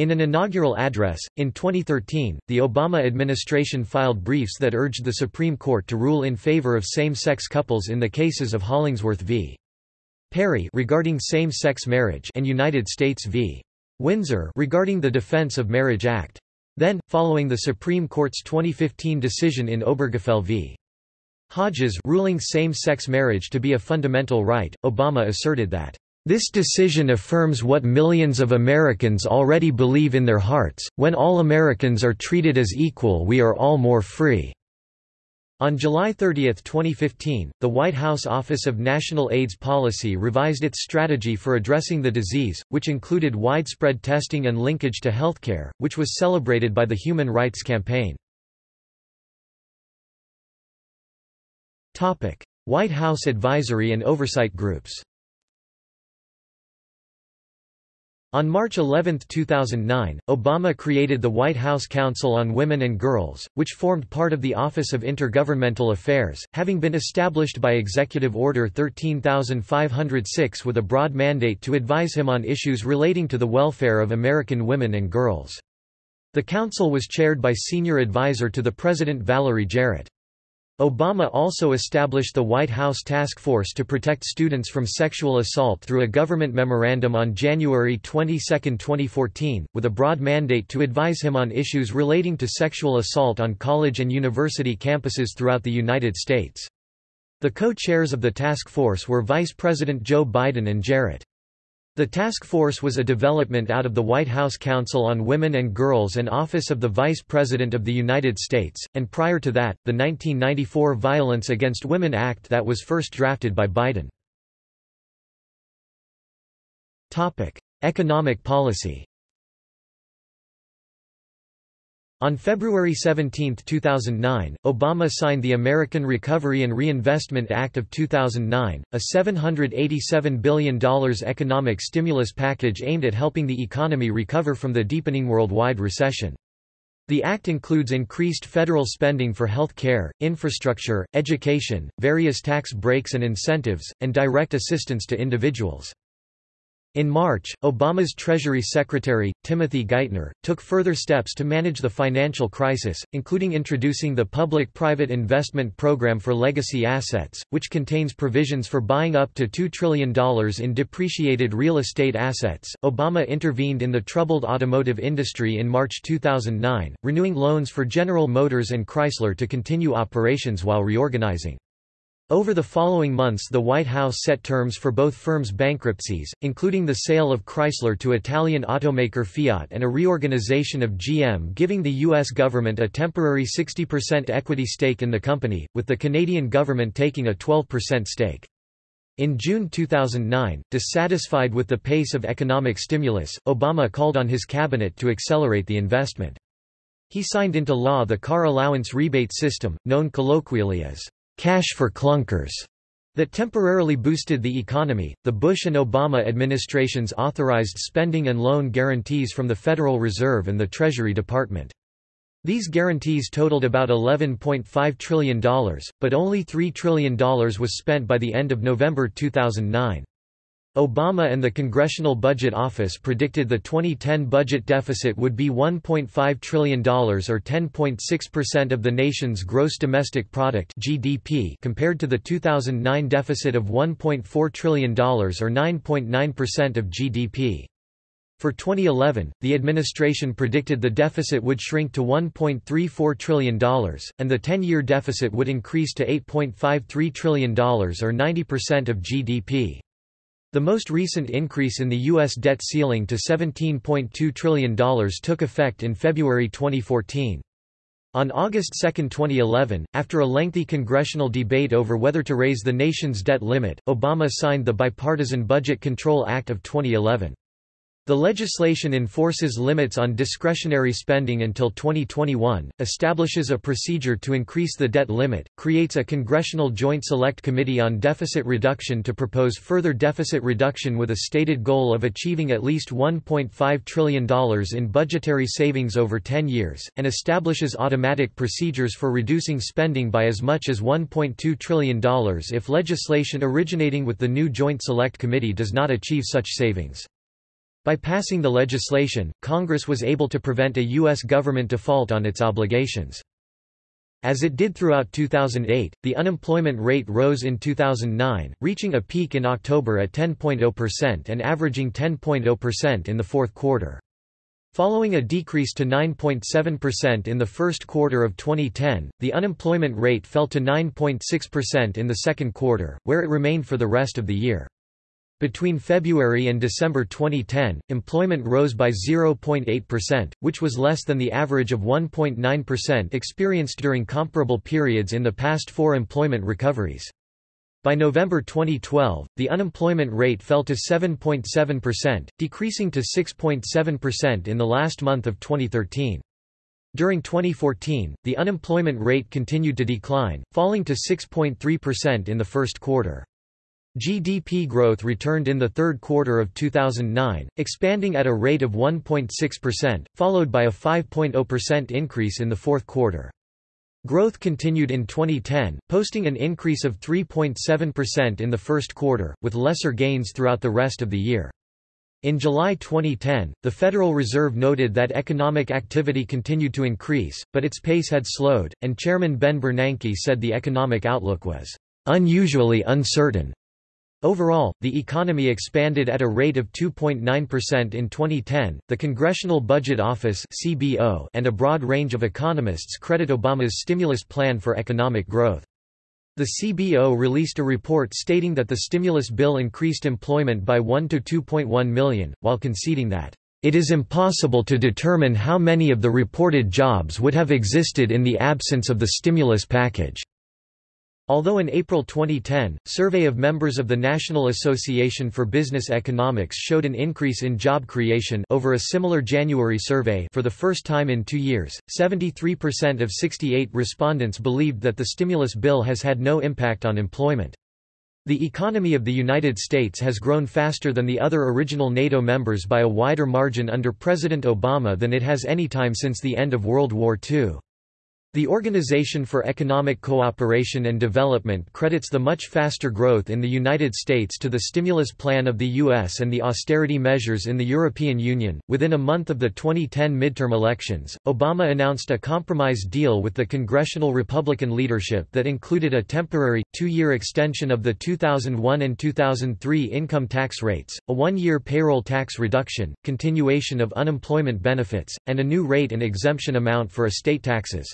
In an inaugural address, in 2013, the Obama administration filed briefs that urged the Supreme Court to rule in favor of same-sex couples in the cases of Hollingsworth v. Perry regarding same-sex marriage and United States v. Windsor regarding the Defense of Marriage Act. Then, following the Supreme Court's 2015 decision in Obergefell v. Hodges ruling same-sex marriage to be a fundamental right, Obama asserted that, "...this decision affirms what millions of Americans already believe in their hearts, when all Americans are treated as equal we are all more free." On July 30, 2015, the White House Office of National AIDS Policy revised its strategy for addressing the disease, which included widespread testing and linkage to healthcare, which was celebrated by the Human Rights Campaign. White House advisory and oversight groups On March 11, 2009, Obama created the White House Council on Women and Girls, which formed part of the Office of Intergovernmental Affairs, having been established by Executive Order 13506 with a broad mandate to advise him on issues relating to the welfare of American women and girls. The council was chaired by Senior Advisor to the President Valerie Jarrett. Obama also established the White House Task Force to protect students from sexual assault through a government memorandum on January 22, 2014, with a broad mandate to advise him on issues relating to sexual assault on college and university campuses throughout the United States. The co-chairs of the task force were Vice President Joe Biden and Jarrett. The task force was a development out of the White House Council on Women and Girls and Office of the Vice President of the United States, and prior to that, the 1994 Violence Against Women Act that was first drafted by Biden. Economic policy On February 17, 2009, Obama signed the American Recovery and Reinvestment Act of 2009, a $787 billion economic stimulus package aimed at helping the economy recover from the deepening worldwide recession. The act includes increased federal spending for health care, infrastructure, education, various tax breaks and incentives, and direct assistance to individuals. In March, Obama's Treasury Secretary, Timothy Geithner, took further steps to manage the financial crisis, including introducing the Public-Private Investment Program for Legacy Assets, which contains provisions for buying up to $2 trillion in depreciated real estate assets. Obama intervened in the troubled automotive industry in March 2009, renewing loans for General Motors and Chrysler to continue operations while reorganizing. Over the following months the White House set terms for both firms' bankruptcies, including the sale of Chrysler to Italian automaker Fiat and a reorganization of GM giving the U.S. government a temporary 60% equity stake in the company, with the Canadian government taking a 12% stake. In June 2009, dissatisfied with the pace of economic stimulus, Obama called on his cabinet to accelerate the investment. He signed into law the car allowance rebate system, known colloquially as cash for clunkers that temporarily boosted the economy. The Bush and Obama administrations authorized spending and loan guarantees from the Federal Reserve and the Treasury Department. These guarantees totaled about $11.5 trillion, but only $3 trillion was spent by the end of November 2009. Obama and the Congressional Budget Office predicted the 2010 budget deficit would be $1.5 trillion or 10.6% of the nation's gross domestic product (GDP) compared to the 2009 deficit of $1.4 trillion or 9.9% of GDP. For 2011, the administration predicted the deficit would shrink to $1.34 trillion, and the 10-year deficit would increase to $8.53 trillion or 90% of GDP. The most recent increase in the U.S. debt ceiling to $17.2 trillion took effect in February 2014. On August 2, 2011, after a lengthy congressional debate over whether to raise the nation's debt limit, Obama signed the Bipartisan Budget Control Act of 2011. The legislation enforces limits on discretionary spending until 2021, establishes a procedure to increase the debt limit, creates a Congressional Joint Select Committee on Deficit Reduction to propose further deficit reduction with a stated goal of achieving at least $1.5 trillion in budgetary savings over 10 years, and establishes automatic procedures for reducing spending by as much as $1.2 trillion if legislation originating with the new Joint Select Committee does not achieve such savings. By passing the legislation, Congress was able to prevent a U.S. government default on its obligations. As it did throughout 2008, the unemployment rate rose in 2009, reaching a peak in October at 10.0% and averaging 10.0% in the fourth quarter. Following a decrease to 9.7% in the first quarter of 2010, the unemployment rate fell to 9.6% in the second quarter, where it remained for the rest of the year. Between February and December 2010, employment rose by 0.8%, which was less than the average of 1.9% experienced during comparable periods in the past four employment recoveries. By November 2012, the unemployment rate fell to 7.7%, decreasing to 6.7% in the last month of 2013. During 2014, the unemployment rate continued to decline, falling to 6.3% in the first quarter. GDP growth returned in the third quarter of 2009, expanding at a rate of 1.6%, followed by a 5.0% increase in the fourth quarter. Growth continued in 2010, posting an increase of 3.7% in the first quarter, with lesser gains throughout the rest of the year. In July 2010, the Federal Reserve noted that economic activity continued to increase, but its pace had slowed, and Chairman Ben Bernanke said the economic outlook was unusually uncertain. Overall, the economy expanded at a rate of 2.9% in 2010. The Congressional Budget Office (CBO) and a broad range of economists credit Obama's stimulus plan for economic growth. The CBO released a report stating that the stimulus bill increased employment by 1 to 2.1 million, while conceding that it is impossible to determine how many of the reported jobs would have existed in the absence of the stimulus package. Although in April 2010, survey of members of the National Association for Business Economics showed an increase in job creation over a similar January survey for the first time in two years, 73% of 68 respondents believed that the stimulus bill has had no impact on employment. The economy of the United States has grown faster than the other original NATO members by a wider margin under President Obama than it has any time since the end of World War II. The Organization for Economic Cooperation and Development credits the much faster growth in the United States to the stimulus plan of the U.S. and the austerity measures in the European Union. Within a month of the 2010 midterm elections, Obama announced a compromise deal with the congressional Republican leadership that included a temporary, two year extension of the 2001 and 2003 income tax rates, a one year payroll tax reduction, continuation of unemployment benefits, and a new rate and exemption amount for estate taxes.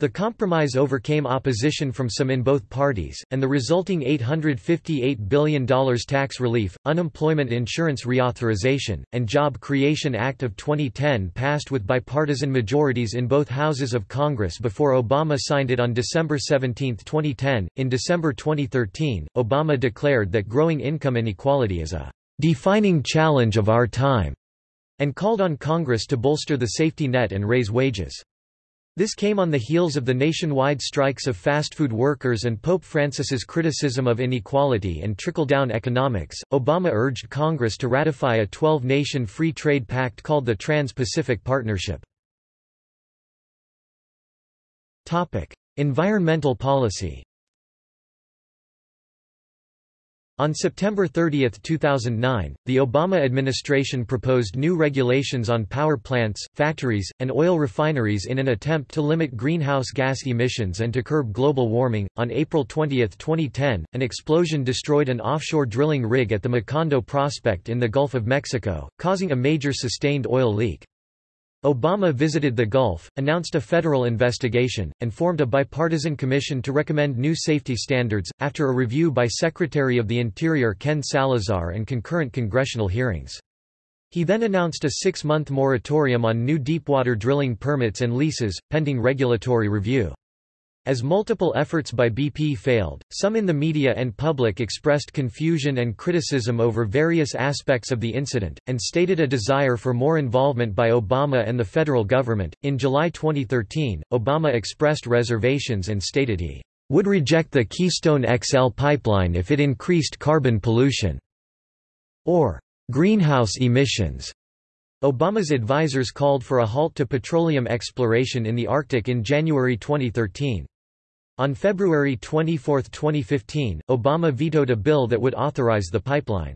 The compromise overcame opposition from some in both parties, and the resulting $858 billion tax relief, unemployment insurance reauthorization, and Job Creation Act of 2010 passed with bipartisan majorities in both houses of Congress before Obama signed it on December 17, 2010. In December 2013, Obama declared that growing income inequality is a defining challenge of our time, and called on Congress to bolster the safety net and raise wages. This came on the heels of the nationwide strikes of fast food workers and Pope Francis's criticism of inequality and trickle-down economics. Obama urged Congress to ratify a 12-nation free trade pact called the Trans-Pacific Partnership. Topic: Environmental policy. On September 30, 2009, the Obama administration proposed new regulations on power plants, factories, and oil refineries in an attempt to limit greenhouse gas emissions and to curb global warming. On April 20, 2010, an explosion destroyed an offshore drilling rig at the Macondo prospect in the Gulf of Mexico, causing a major sustained oil leak. Obama visited the Gulf, announced a federal investigation, and formed a bipartisan commission to recommend new safety standards, after a review by Secretary of the Interior Ken Salazar and concurrent congressional hearings. He then announced a six-month moratorium on new deepwater drilling permits and leases, pending regulatory review. As multiple efforts by BP failed, some in the media and public expressed confusion and criticism over various aspects of the incident, and stated a desire for more involvement by Obama and the federal government. In July 2013, Obama expressed reservations and stated he would reject the Keystone XL pipeline if it increased carbon pollution or greenhouse emissions. Obama's advisers called for a halt to petroleum exploration in the Arctic in January 2013. On February 24, 2015, Obama vetoed a bill that would authorize the pipeline.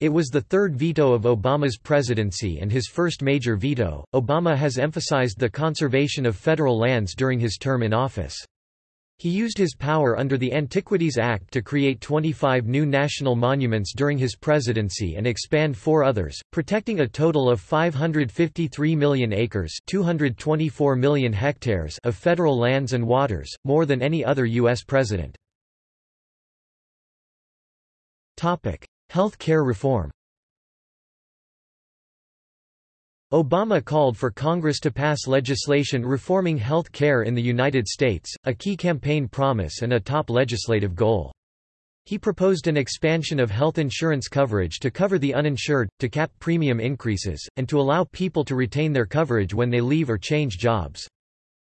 It was the third veto of Obama's presidency and his first major veto. Obama has emphasized the conservation of federal lands during his term in office. He used his power under the Antiquities Act to create 25 new national monuments during his presidency and expand four others, protecting a total of 553 million acres 224 million hectares of federal lands and waters, more than any other U.S. president. Health care reform Obama called for Congress to pass legislation reforming health care in the United States, a key campaign promise and a top legislative goal. He proposed an expansion of health insurance coverage to cover the uninsured, to cap premium increases, and to allow people to retain their coverage when they leave or change jobs.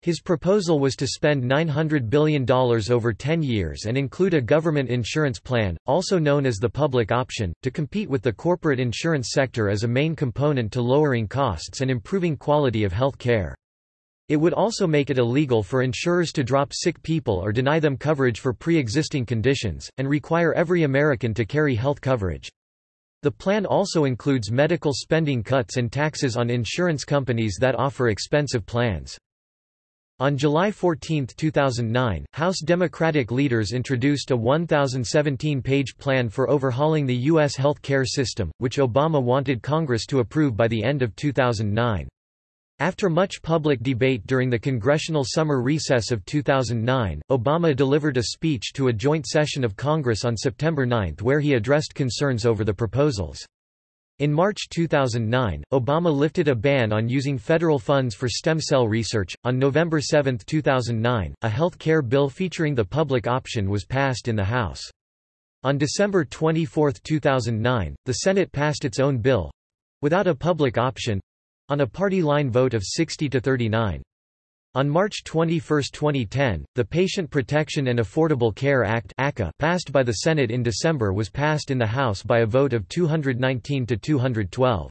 His proposal was to spend $900 billion over 10 years and include a government insurance plan, also known as the public option, to compete with the corporate insurance sector as a main component to lowering costs and improving quality of health care. It would also make it illegal for insurers to drop sick people or deny them coverage for pre-existing conditions, and require every American to carry health coverage. The plan also includes medical spending cuts and taxes on insurance companies that offer expensive plans. On July 14, 2009, House Democratic leaders introduced a 1,017-page plan for overhauling the U.S. health care system, which Obama wanted Congress to approve by the end of 2009. After much public debate during the congressional summer recess of 2009, Obama delivered a speech to a joint session of Congress on September 9 where he addressed concerns over the proposals. In March 2009, Obama lifted a ban on using federal funds for stem cell research. On November 7, 2009, a health care bill featuring the public option was passed in the House. On December 24, 2009, the Senate passed its own bill without a public option on a party line vote of 60 to 39. On March 21, 2010, the Patient Protection and Affordable Care Act passed by the Senate in December was passed in the House by a vote of 219 to 212.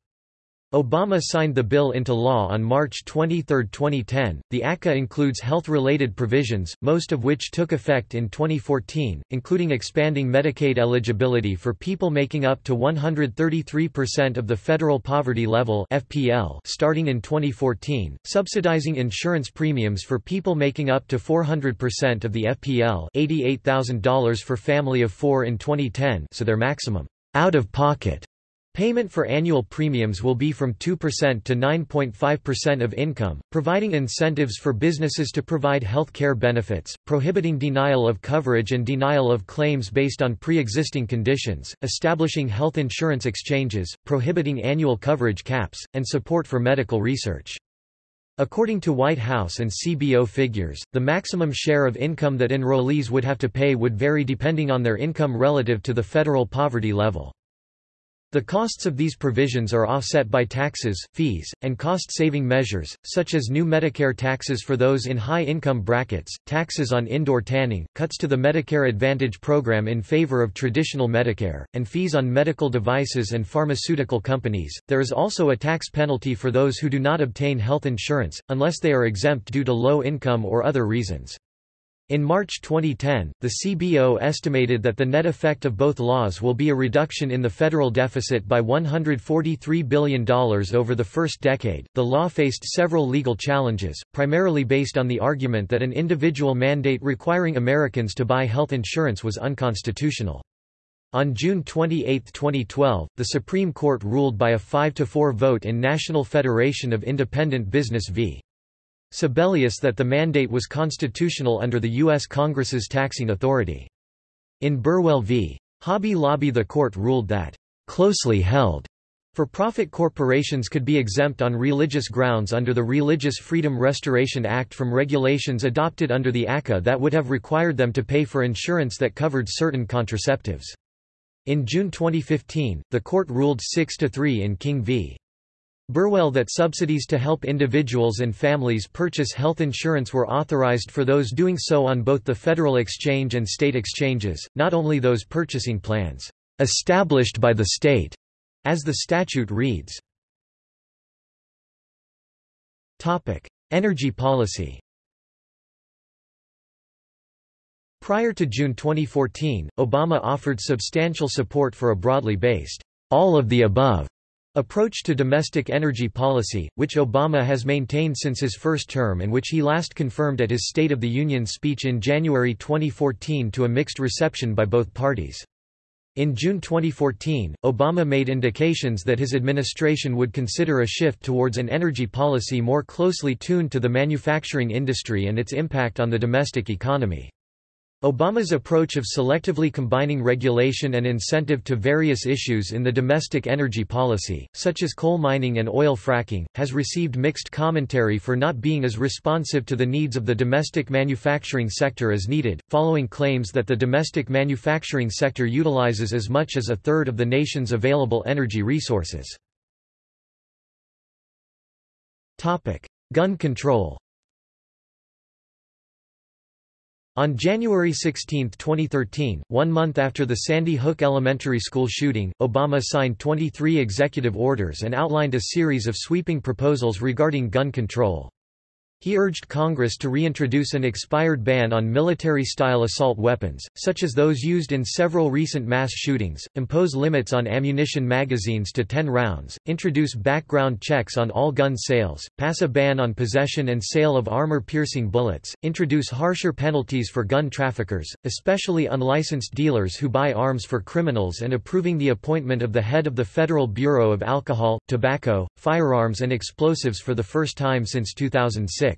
Obama signed the bill into law on March 23, 2010. The ACA includes health related provisions, most of which took effect in 2014, including expanding Medicaid eligibility for people making up to 133% of the federal poverty level (FPL) starting in 2014, subsidizing insurance premiums for people making up to 400% of the FPL, $88,000 for family of 4 in 2010, so their maximum out of pocket Payment for annual premiums will be from 2% to 9.5% of income, providing incentives for businesses to provide health care benefits, prohibiting denial of coverage and denial of claims based on pre-existing conditions, establishing health insurance exchanges, prohibiting annual coverage caps, and support for medical research. According to White House and CBO figures, the maximum share of income that enrollees would have to pay would vary depending on their income relative to the federal poverty level. The costs of these provisions are offset by taxes, fees, and cost-saving measures, such as new Medicare taxes for those in high-income brackets, taxes on indoor tanning, cuts to the Medicare Advantage program in favor of traditional Medicare, and fees on medical devices and pharmaceutical companies. There is also a tax penalty for those who do not obtain health insurance, unless they are exempt due to low income or other reasons. In March 2010, the CBO estimated that the net effect of both laws will be a reduction in the federal deficit by $143 billion over the first decade. The law faced several legal challenges, primarily based on the argument that an individual mandate requiring Americans to buy health insurance was unconstitutional. On June 28, 2012, the Supreme Court ruled by a 5-4 vote in National Federation of Independent Business v. Sebelius that the mandate was constitutional under the U.S. Congress's taxing authority. In Burwell v. Hobby Lobby the court ruled that, "...closely held." For-profit corporations could be exempt on religious grounds under the Religious Freedom Restoration Act from regulations adopted under the ACA that would have required them to pay for insurance that covered certain contraceptives. In June 2015, the court ruled 6–3 in King v. Burwell that subsidies to help individuals and families purchase health insurance were authorized for those doing so on both the federal exchange and state exchanges, not only those purchasing plans established by the state, as the statute reads. Energy policy. Prior to June 2014, Obama offered substantial support for a broadly based all of the above approach to domestic energy policy, which Obama has maintained since his first term and which he last confirmed at his State of the Union speech in January 2014 to a mixed reception by both parties. In June 2014, Obama made indications that his administration would consider a shift towards an energy policy more closely tuned to the manufacturing industry and its impact on the domestic economy. Obama's approach of selectively combining regulation and incentive to various issues in the domestic energy policy, such as coal mining and oil fracking, has received mixed commentary for not being as responsive to the needs of the domestic manufacturing sector as needed, following claims that the domestic manufacturing sector utilizes as much as a third of the nation's available energy resources. Gun control On January 16, 2013, one month after the Sandy Hook Elementary School shooting, Obama signed 23 executive orders and outlined a series of sweeping proposals regarding gun control. He urged Congress to reintroduce an expired ban on military-style assault weapons, such as those used in several recent mass shootings, impose limits on ammunition magazines to 10 rounds, introduce background checks on all gun sales, pass a ban on possession and sale of armor-piercing bullets, introduce harsher penalties for gun traffickers, especially unlicensed dealers who buy arms for criminals and approving the appointment of the head of the Federal Bureau of Alcohol, Tobacco, Firearms and Explosives for the first time since 2006.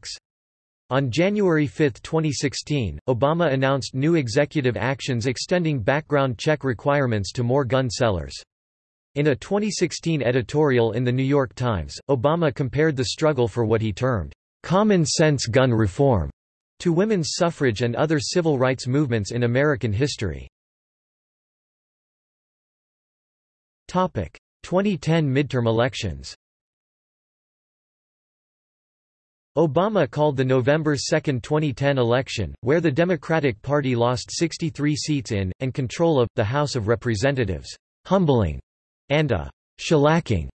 On January 5, 2016, Obama announced new executive actions extending background check requirements to more gun sellers. In a 2016 editorial in The New York Times, Obama compared the struggle for what he termed, "...common sense gun reform", to women's suffrage and other civil rights movements in American history. 2010 midterm elections Obama called the November 2, 2010 election, where the Democratic Party lost 63 seats in, and control of, the House of Representatives, humbling, and a shellacking.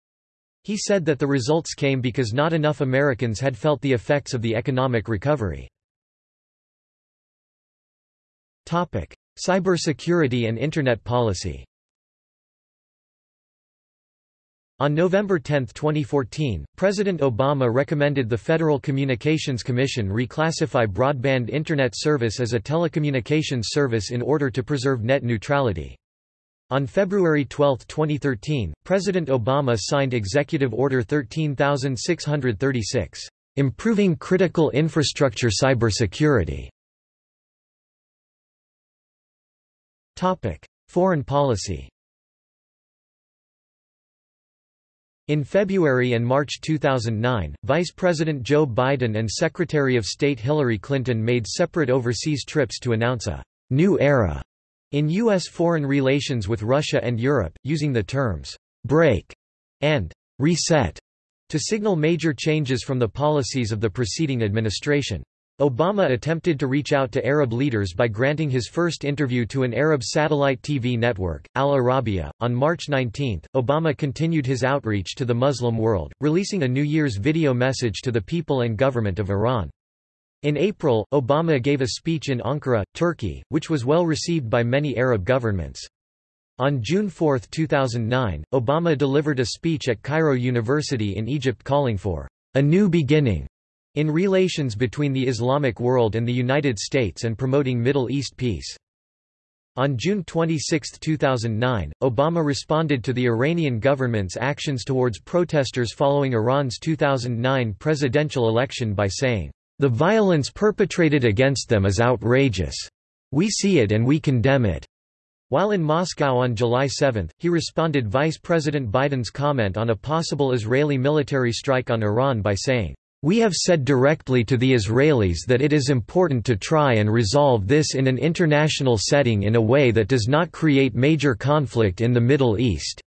He said that the results came because not enough Americans had felt the effects of the economic recovery. Cybersecurity and Internet policy On November 10, 2014, President Obama recommended the Federal Communications Commission reclassify broadband Internet service as a telecommunications service in order to preserve net neutrality. On February 12, 2013, President Obama signed Executive Order 13636, "...improving critical infrastructure cybersecurity." Topic: Foreign policy In February and March 2009, Vice President Joe Biden and Secretary of State Hillary Clinton made separate overseas trips to announce a new era in U.S. foreign relations with Russia and Europe, using the terms break and reset to signal major changes from the policies of the preceding administration. Obama attempted to reach out to Arab leaders by granting his first interview to an Arab satellite TV network, Al Arabiya. On March 19, Obama continued his outreach to the Muslim world, releasing a New Year's video message to the people and government of Iran. In April, Obama gave a speech in Ankara, Turkey, which was well received by many Arab governments. On June 4, 2009, Obama delivered a speech at Cairo University in Egypt calling for a new beginning in relations between the Islamic world and the United States and promoting Middle East peace. On June 26, 2009, Obama responded to the Iranian government's actions towards protesters following Iran's 2009 presidential election by saying, "...the violence perpetrated against them is outrageous. We see it and we condemn it." While in Moscow on July 7, he responded Vice President Biden's comment on a possible Israeli military strike on Iran by saying, we have said directly to the Israelis that it is important to try and resolve this in an international setting in a way that does not create major conflict in the Middle East.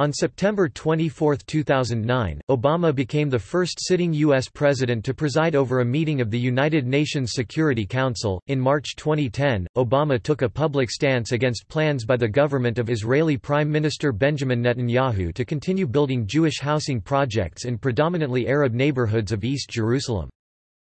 On September 24, 2009, Obama became the first sitting U.S. president to preside over a meeting of the United Nations Security Council. In March 2010, Obama took a public stance against plans by the government of Israeli Prime Minister Benjamin Netanyahu to continue building Jewish housing projects in predominantly Arab neighborhoods of East Jerusalem.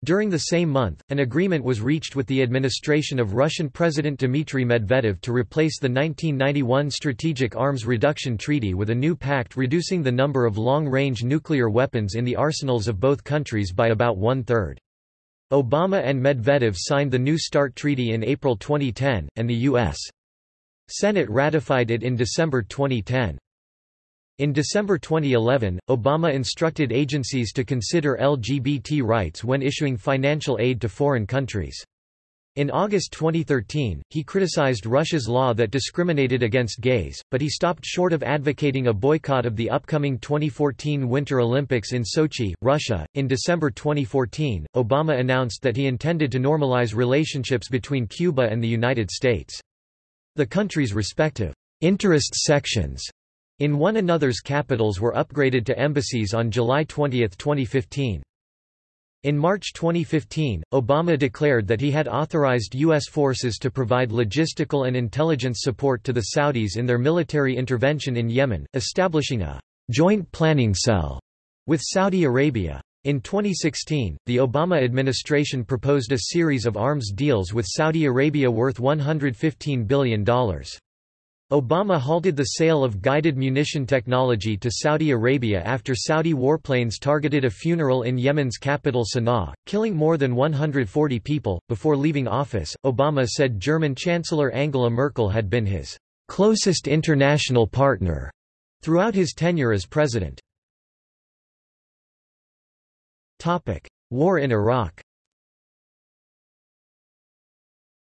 During the same month, an agreement was reached with the administration of Russian President Dmitry Medvedev to replace the 1991 Strategic Arms Reduction Treaty with a new pact reducing the number of long-range nuclear weapons in the arsenals of both countries by about one-third. Obama and Medvedev signed the New START Treaty in April 2010, and the U.S. Senate ratified it in December 2010. In December 2011, Obama instructed agencies to consider LGBT rights when issuing financial aid to foreign countries. In August 2013, he criticized Russia's law that discriminated against gays, but he stopped short of advocating a boycott of the upcoming 2014 Winter Olympics in Sochi, Russia. In December 2014, Obama announced that he intended to normalize relationships between Cuba and the United States. The country's respective interest sections in one another's capitals were upgraded to embassies on July 20, 2015. In March 2015, Obama declared that he had authorized U.S. forces to provide logistical and intelligence support to the Saudis in their military intervention in Yemen, establishing a joint planning cell with Saudi Arabia. In 2016, the Obama administration proposed a series of arms deals with Saudi Arabia worth $115 billion. Obama halted the sale of guided munition technology to Saudi Arabia after Saudi warplanes targeted a funeral in Yemen's capital Sana'a, killing more than 140 people. Before leaving office, Obama said German Chancellor Angela Merkel had been his closest international partner throughout his tenure as president. War in Iraq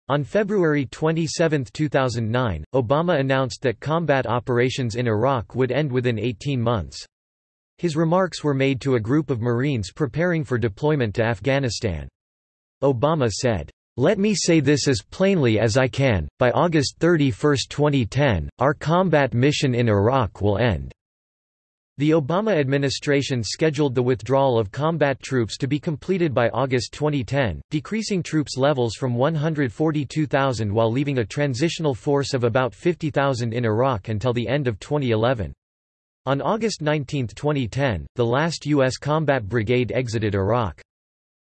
On February 27, 2009, Obama announced that combat operations in Iraq would end within 18 months. His remarks were made to a group of Marines preparing for deployment to Afghanistan. Obama said, "...let me say this as plainly as I can, by August 31, 2010, our combat mission in Iraq will end." The Obama administration scheduled the withdrawal of combat troops to be completed by August 2010, decreasing troops levels from 142,000 while leaving a transitional force of about 50,000 in Iraq until the end of 2011. On August 19, 2010, the last U.S. combat brigade exited Iraq.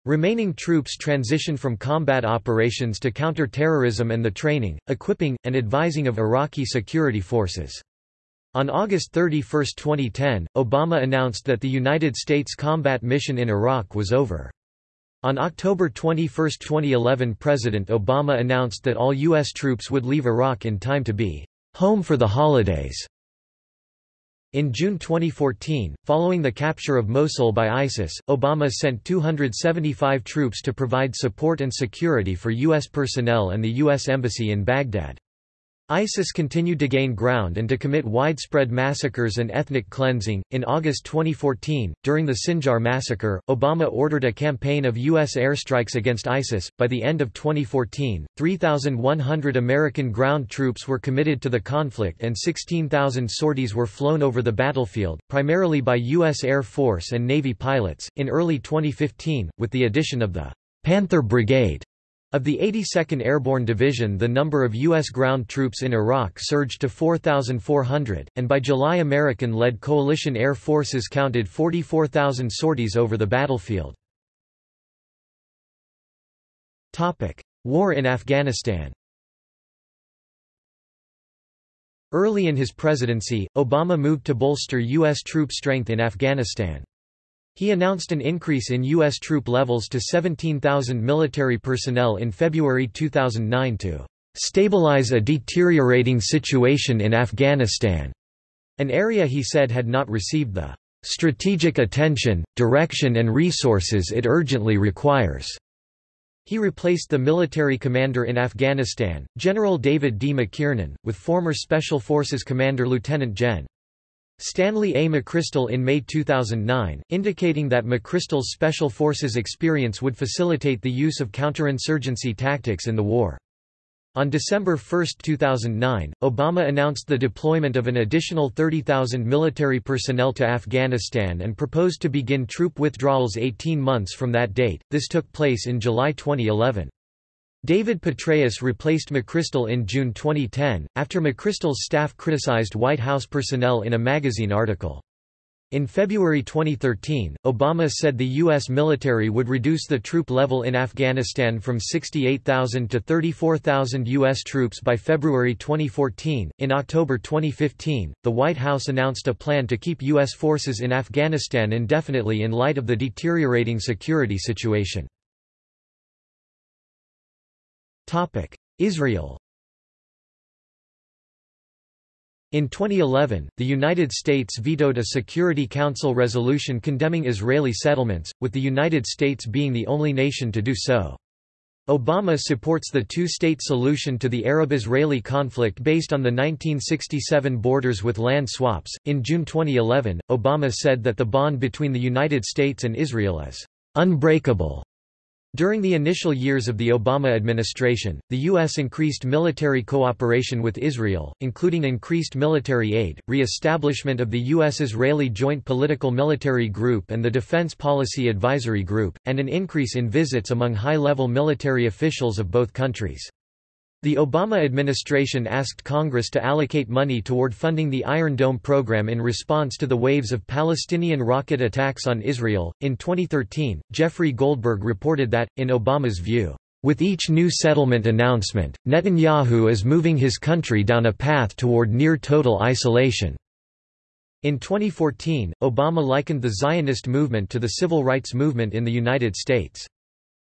Remaining troops transitioned from combat operations to counter-terrorism and the training, equipping, and advising of Iraqi security forces. On August 31, 2010, Obama announced that the United States combat mission in Iraq was over. On October 21, 2011 President Obama announced that all U.S. troops would leave Iraq in time to be home for the holidays. In June 2014, following the capture of Mosul by ISIS, Obama sent 275 troops to provide support and security for U.S. personnel and the U.S. Embassy in Baghdad. ISIS continued to gain ground and to commit widespread massacres and ethnic cleansing. In August 2014, during the Sinjar massacre, Obama ordered a campaign of U.S. airstrikes against ISIS. By the end of 2014, 3,100 American ground troops were committed to the conflict and 16,000 sorties were flown over the battlefield, primarily by U.S. Air Force and Navy pilots. In early 2015, with the addition of the Panther Brigade, of the 82nd Airborne Division the number of U.S. ground troops in Iraq surged to 4,400, and by July American-led coalition air forces counted 44,000 sorties over the battlefield. War in Afghanistan Early in his presidency, Obama moved to bolster U.S. troop strength in Afghanistan. He announced an increase in U.S. troop levels to 17,000 military personnel in February 2009 to stabilize a deteriorating situation in Afghanistan, an area he said had not received the strategic attention, direction and resources it urgently requires. He replaced the military commander in Afghanistan, General David D. McKiernan, with former Special Forces Commander Lieutenant Gen. Stanley A. McChrystal in May 2009, indicating that McChrystal's Special Forces experience would facilitate the use of counterinsurgency tactics in the war. On December 1, 2009, Obama announced the deployment of an additional 30,000 military personnel to Afghanistan and proposed to begin troop withdrawals 18 months from that date. This took place in July 2011. David Petraeus replaced McChrystal in June 2010, after McChrystal's staff criticized White House personnel in a magazine article. In February 2013, Obama said the U.S. military would reduce the troop level in Afghanistan from 68,000 to 34,000 U.S. troops by February 2014. In October 2015, the White House announced a plan to keep U.S. forces in Afghanistan indefinitely in light of the deteriorating security situation. Israel In 2011, the United States vetoed a Security Council resolution condemning Israeli settlements, with the United States being the only nation to do so. Obama supports the two-state solution to the Arab-Israeli conflict based on the 1967 borders with land swaps. In June 2011, Obama said that the bond between the United States and Israel is unbreakable during the initial years of the Obama administration, the U.S. increased military cooperation with Israel, including increased military aid, re-establishment of the U.S.-Israeli Joint Political Military Group and the Defense Policy Advisory Group, and an increase in visits among high-level military officials of both countries. The Obama administration asked Congress to allocate money toward funding the Iron Dome program in response to the waves of Palestinian rocket attacks on Israel. In 2013, Jeffrey Goldberg reported that, in Obama's view, with each new settlement announcement, Netanyahu is moving his country down a path toward near total isolation. In 2014, Obama likened the Zionist movement to the civil rights movement in the United States.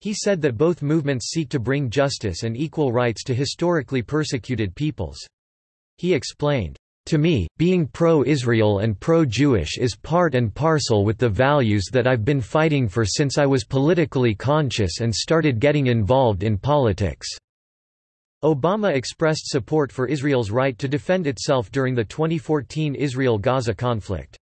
He said that both movements seek to bring justice and equal rights to historically persecuted peoples. He explained, to me, being pro-Israel and pro-Jewish is part and parcel with the values that I've been fighting for since I was politically conscious and started getting involved in politics." Obama expressed support for Israel's right to defend itself during the 2014 Israel-Gaza conflict.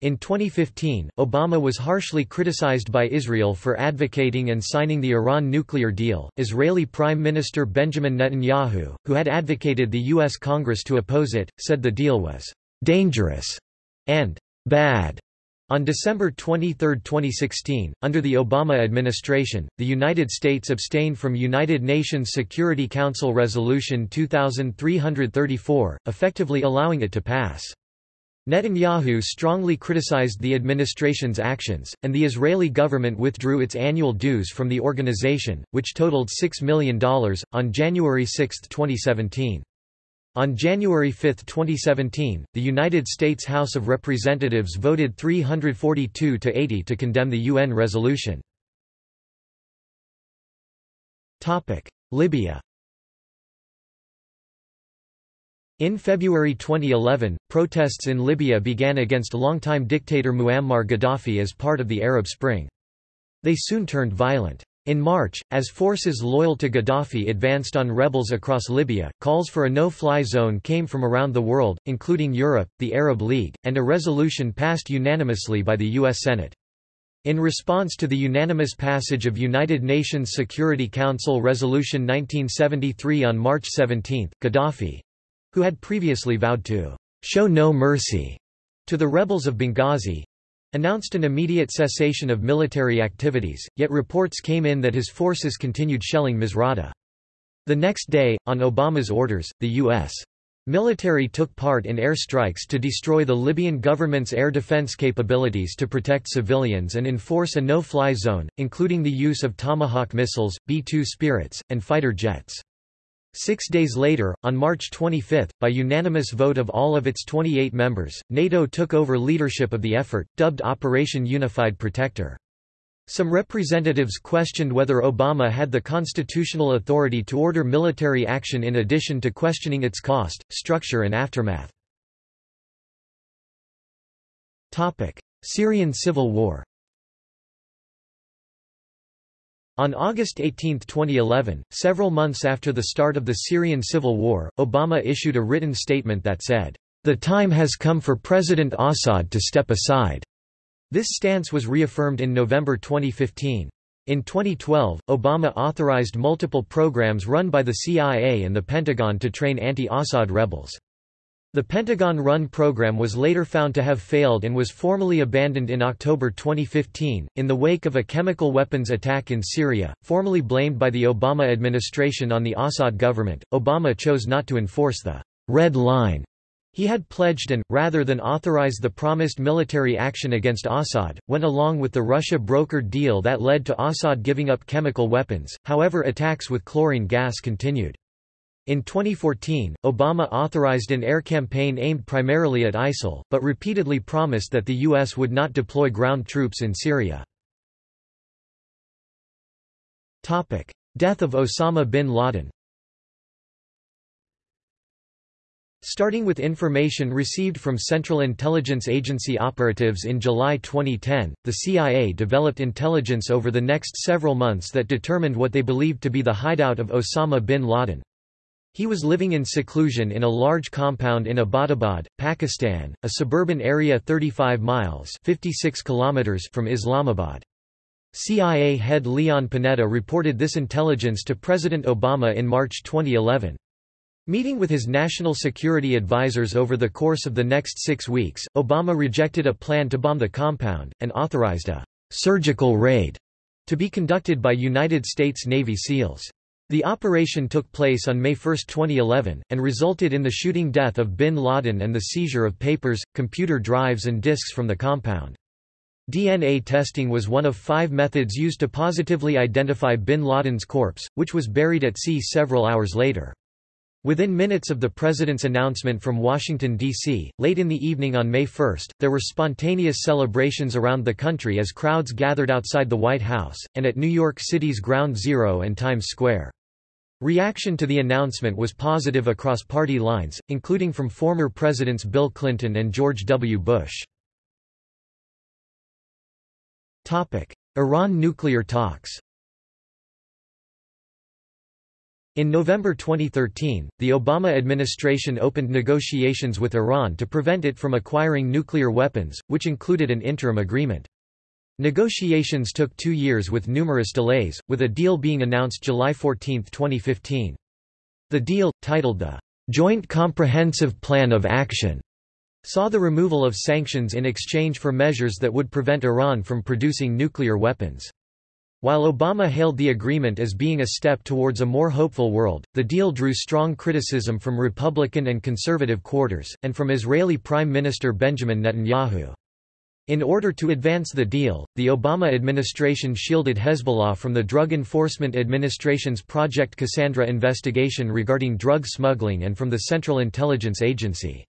In 2015, Obama was harshly criticized by Israel for advocating and signing the Iran nuclear deal. Israeli Prime Minister Benjamin Netanyahu, who had advocated the U.S. Congress to oppose it, said the deal was dangerous and bad. On December 23, 2016, under the Obama administration, the United States abstained from United Nations Security Council Resolution 2334, effectively allowing it to pass. Netanyahu strongly criticized the administration's actions, and the Israeli government withdrew its annual dues from the organization, which totaled $6 million, on January 6, 2017. On January 5, 2017, the United States House of Representatives voted 342 to 80 to condemn the UN resolution. Libya In February 2011, protests in Libya began against longtime dictator Muammar Gaddafi as part of the Arab Spring. They soon turned violent. In March, as forces loyal to Gaddafi advanced on rebels across Libya, calls for a no-fly zone came from around the world, including Europe, the Arab League, and a resolution passed unanimously by the U.S. Senate. In response to the unanimous passage of United Nations Security Council Resolution 1973 on March 17, Gaddafi, who had previously vowed to show no mercy to the rebels of Benghazi, announced an immediate cessation of military activities, yet reports came in that his forces continued shelling Misrata. The next day, on Obama's orders, the U.S. military took part in airstrikes to destroy the Libyan government's air defense capabilities to protect civilians and enforce a no-fly zone, including the use of Tomahawk missiles, B-2 Spirits, and fighter jets. Six days later, on March 25, by unanimous vote of all of its 28 members, NATO took over leadership of the effort, dubbed Operation Unified Protector. Some representatives questioned whether Obama had the constitutional authority to order military action in addition to questioning its cost, structure and aftermath. Syrian civil war On August 18, 2011, several months after the start of the Syrian civil war, Obama issued a written statement that said, "...the time has come for President Assad to step aside." This stance was reaffirmed in November 2015. In 2012, Obama authorized multiple programs run by the CIA and the Pentagon to train anti-Assad rebels. The Pentagon-run program was later found to have failed and was formally abandoned in October 2015, in the wake of a chemical weapons attack in Syria, formally blamed by the Obama administration on the Assad government. Obama chose not to enforce the red line He had pledged and, rather than authorize the promised military action against Assad, went along with the Russia-brokered deal that led to Assad giving up chemical weapons, however attacks with chlorine gas continued. In 2014, Obama authorized an air campaign aimed primarily at ISIL, but repeatedly promised that the U.S. would not deploy ground troops in Syria. Death of Osama bin Laden Starting with information received from Central Intelligence Agency operatives in July 2010, the CIA developed intelligence over the next several months that determined what they believed to be the hideout of Osama bin Laden. He was living in seclusion in a large compound in Abbottabad, Pakistan, a suburban area 35 miles 56 kilometers from Islamabad. CIA head Leon Panetta reported this intelligence to President Obama in March 2011. Meeting with his national security advisers over the course of the next six weeks, Obama rejected a plan to bomb the compound, and authorized a «surgical raid» to be conducted by United States Navy SEALs. The operation took place on May 1, 2011, and resulted in the shooting death of bin Laden and the seizure of papers, computer drives and disks from the compound. DNA testing was one of five methods used to positively identify bin Laden's corpse, which was buried at sea several hours later. Within minutes of the president's announcement from Washington, D.C., late in the evening on May 1, there were spontaneous celebrations around the country as crowds gathered outside the White House, and at New York City's Ground Zero and Times Square. Reaction to the announcement was positive across party lines, including from former Presidents Bill Clinton and George W. Bush. Iran nuclear talks In November 2013, the Obama administration opened negotiations with Iran to prevent it from acquiring nuclear weapons, which included an interim agreement. Negotiations took two years with numerous delays, with a deal being announced July 14, 2015. The deal, titled the Joint Comprehensive Plan of Action, saw the removal of sanctions in exchange for measures that would prevent Iran from producing nuclear weapons. While Obama hailed the agreement as being a step towards a more hopeful world, the deal drew strong criticism from Republican and conservative quarters, and from Israeli Prime Minister Benjamin Netanyahu. In order to advance the deal, the Obama administration shielded Hezbollah from the Drug Enforcement Administration's Project Cassandra investigation regarding drug smuggling and from the Central Intelligence Agency.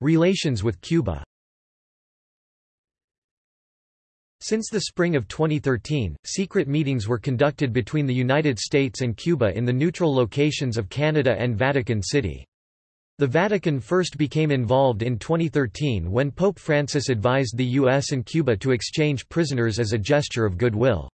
Relations with Cuba Since the spring of 2013, secret meetings were conducted between the United States and Cuba in the neutral locations of Canada and Vatican City. The Vatican first became involved in 2013 when Pope Francis advised the U.S. and Cuba to exchange prisoners as a gesture of goodwill.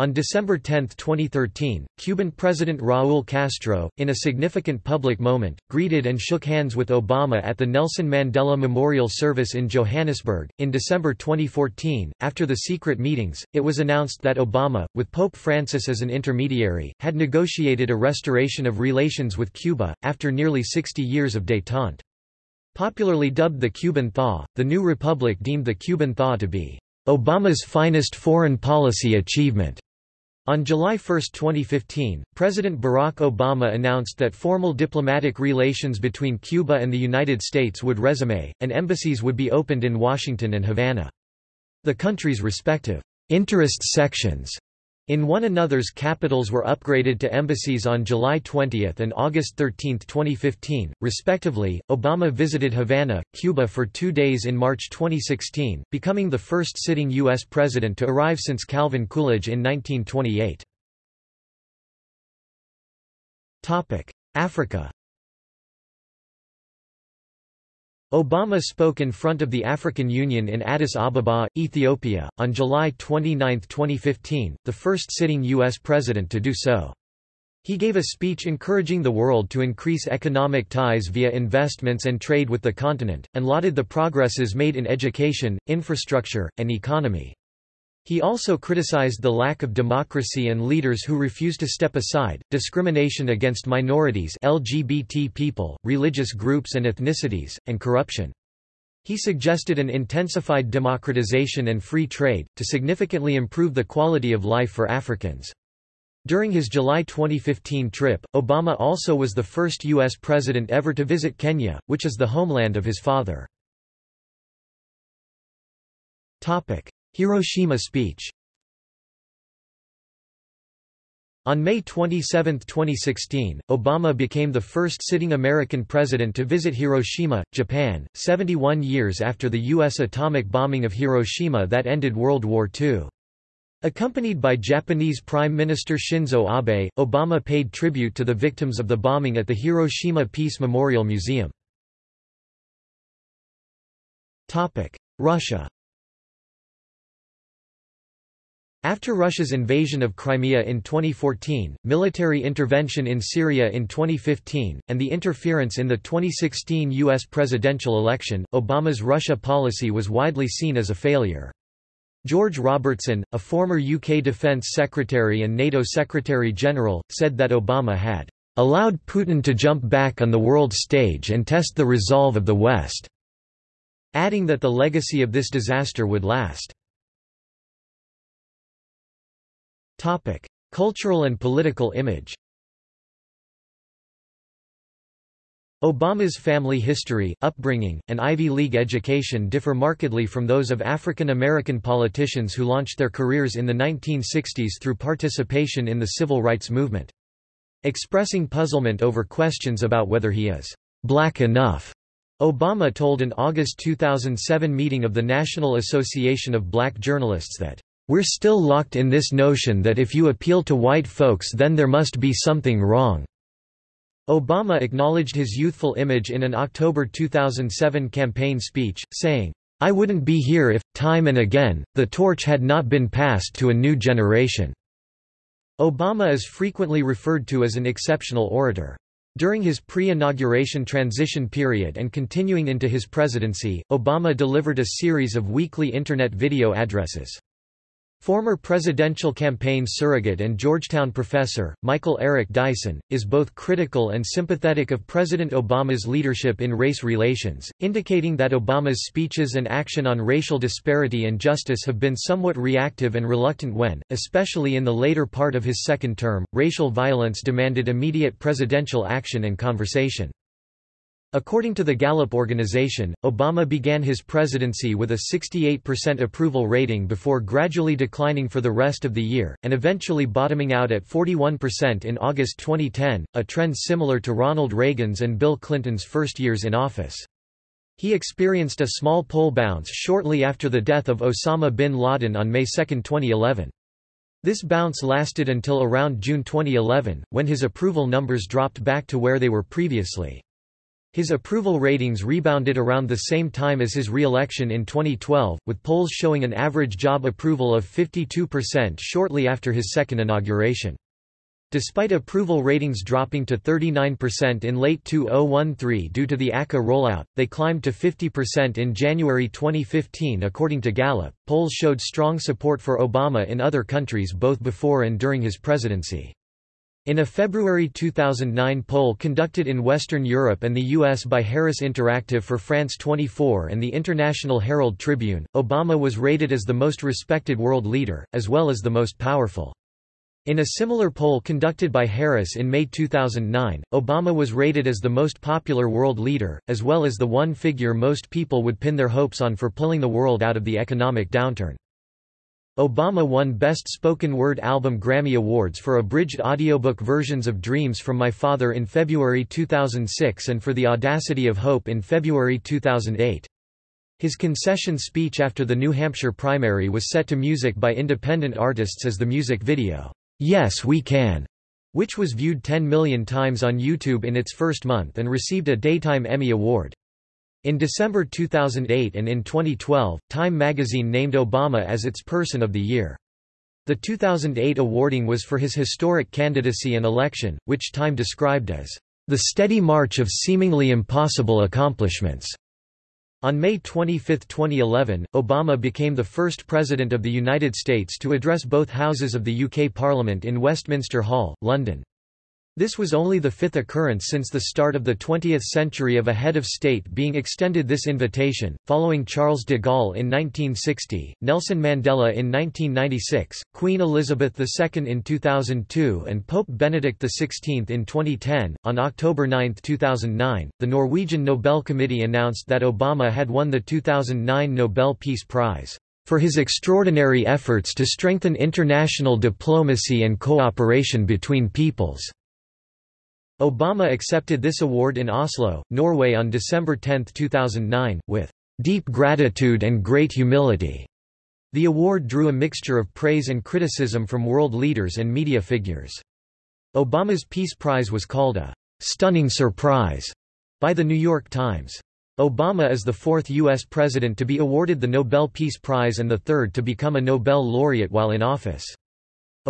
On December 10, 2013, Cuban President Raúl Castro, in a significant public moment, greeted and shook hands with Obama at the Nelson Mandela Memorial Service in Johannesburg. In December 2014, after the secret meetings, it was announced that Obama, with Pope Francis as an intermediary, had negotiated a restoration of relations with Cuba, after nearly 60 years of détente. Popularly dubbed the Cuban Thaw, the new republic deemed the Cuban Thaw to be Obama's finest foreign policy achievement. On July 1, 2015, President Barack Obama announced that formal diplomatic relations between Cuba and the United States would resume, and embassies would be opened in Washington and Havana. The country's respective interest sections in one another's capitals were upgraded to embassies on July 20 and August 13, 2015, respectively. Obama visited Havana, Cuba for two days in March 2016, becoming the first sitting U.S. president to arrive since Calvin Coolidge in 1928. Africa Obama spoke in front of the African Union in Addis Ababa, Ethiopia, on July 29, 2015, the first sitting U.S. president to do so. He gave a speech encouraging the world to increase economic ties via investments and trade with the continent, and lauded the progresses made in education, infrastructure, and economy. He also criticized the lack of democracy and leaders who refuse to step aside, discrimination against minorities LGBT people, religious groups and ethnicities, and corruption. He suggested an intensified democratization and free trade, to significantly improve the quality of life for Africans. During his July 2015 trip, Obama also was the first U.S. president ever to visit Kenya, which is the homeland of his father. Hiroshima speech On May 27, 2016, Obama became the first sitting American president to visit Hiroshima, Japan, 71 years after the U.S. atomic bombing of Hiroshima that ended World War II. Accompanied by Japanese Prime Minister Shinzo Abe, Obama paid tribute to the victims of the bombing at the Hiroshima Peace Memorial Museum. Russia After Russia's invasion of Crimea in 2014, military intervention in Syria in 2015, and the interference in the 2016 U.S. presidential election, Obama's Russia policy was widely seen as a failure. George Robertson, a former UK Defence Secretary and NATO Secretary-General, said that Obama had allowed Putin to jump back on the world stage and test the resolve of the West, adding that the legacy of this disaster would last. Cultural and political image Obama's family history, upbringing, and Ivy League education differ markedly from those of African American politicians who launched their careers in the 1960s through participation in the civil rights movement. Expressing puzzlement over questions about whether he is black enough, Obama told an August 2007 meeting of the National Association of Black Journalists that, "...we're still locked in this notion that if you appeal to white folks then there must be something wrong." Obama acknowledged his youthful image in an October 2007 campaign speech, saying, I wouldn't be here if, time and again, the torch had not been passed to a new generation." Obama is frequently referred to as an exceptional orator. During his pre-inauguration transition period and continuing into his presidency, Obama delivered a series of weekly Internet video addresses. Former presidential campaign surrogate and Georgetown professor, Michael Eric Dyson, is both critical and sympathetic of President Obama's leadership in race relations, indicating that Obama's speeches and action on racial disparity and justice have been somewhat reactive and reluctant when, especially in the later part of his second term, racial violence demanded immediate presidential action and conversation. According to the Gallup organization, Obama began his presidency with a 68% approval rating before gradually declining for the rest of the year, and eventually bottoming out at 41% in August 2010, a trend similar to Ronald Reagan's and Bill Clinton's first years in office. He experienced a small poll bounce shortly after the death of Osama bin Laden on May 2, 2011. This bounce lasted until around June 2011, when his approval numbers dropped back to where they were previously. His approval ratings rebounded around the same time as his re-election in 2012, with polls showing an average job approval of 52% shortly after his second inauguration. Despite approval ratings dropping to 39% in late 2013 due to the ACA rollout, they climbed to 50% in January 2015 according to Gallup. Polls showed strong support for Obama in other countries both before and during his presidency. In a February 2009 poll conducted in Western Europe and the US by Harris Interactive for France 24 and the International Herald Tribune, Obama was rated as the most respected world leader, as well as the most powerful. In a similar poll conducted by Harris in May 2009, Obama was rated as the most popular world leader, as well as the one figure most people would pin their hopes on for pulling the world out of the economic downturn. Obama won Best Spoken Word Album Grammy Awards for abridged audiobook versions of Dreams from My Father in February 2006 and for The Audacity of Hope in February 2008. His concession speech after the New Hampshire primary was set to music by independent artists as the music video, Yes We Can, which was viewed 10 million times on YouTube in its first month and received a Daytime Emmy Award. In December 2008 and in 2012, Time magazine named Obama as its Person of the Year. The 2008 awarding was for his historic candidacy and election, which Time described as the steady march of seemingly impossible accomplishments. On May 25, 2011, Obama became the first President of the United States to address both houses of the UK Parliament in Westminster Hall, London. This was only the fifth occurrence since the start of the 20th century of a head of state being extended this invitation, following Charles de Gaulle in 1960, Nelson Mandela in 1996, Queen Elizabeth II in 2002, and Pope Benedict XVI in 2010. On October 9, 2009, the Norwegian Nobel Committee announced that Obama had won the 2009 Nobel Peace Prize for his extraordinary efforts to strengthen international diplomacy and cooperation between peoples. Obama accepted this award in Oslo, Norway on December 10, 2009, with deep gratitude and great humility. The award drew a mixture of praise and criticism from world leaders and media figures. Obama's Peace Prize was called a stunning surprise by The New York Times. Obama is the fourth U.S. president to be awarded the Nobel Peace Prize and the third to become a Nobel laureate while in office.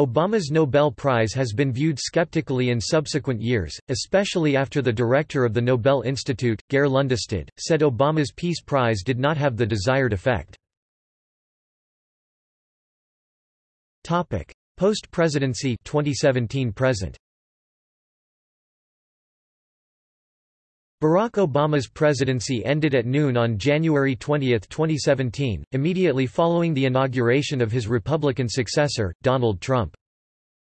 Obama's Nobel Prize has been viewed skeptically in subsequent years, especially after the director of the Nobel Institute, Geir Lundestad, said Obama's Peace Prize did not have the desired effect. Post-presidency 2017 present Barack Obama's presidency ended at noon on January 20, 2017, immediately following the inauguration of his Republican successor, Donald Trump.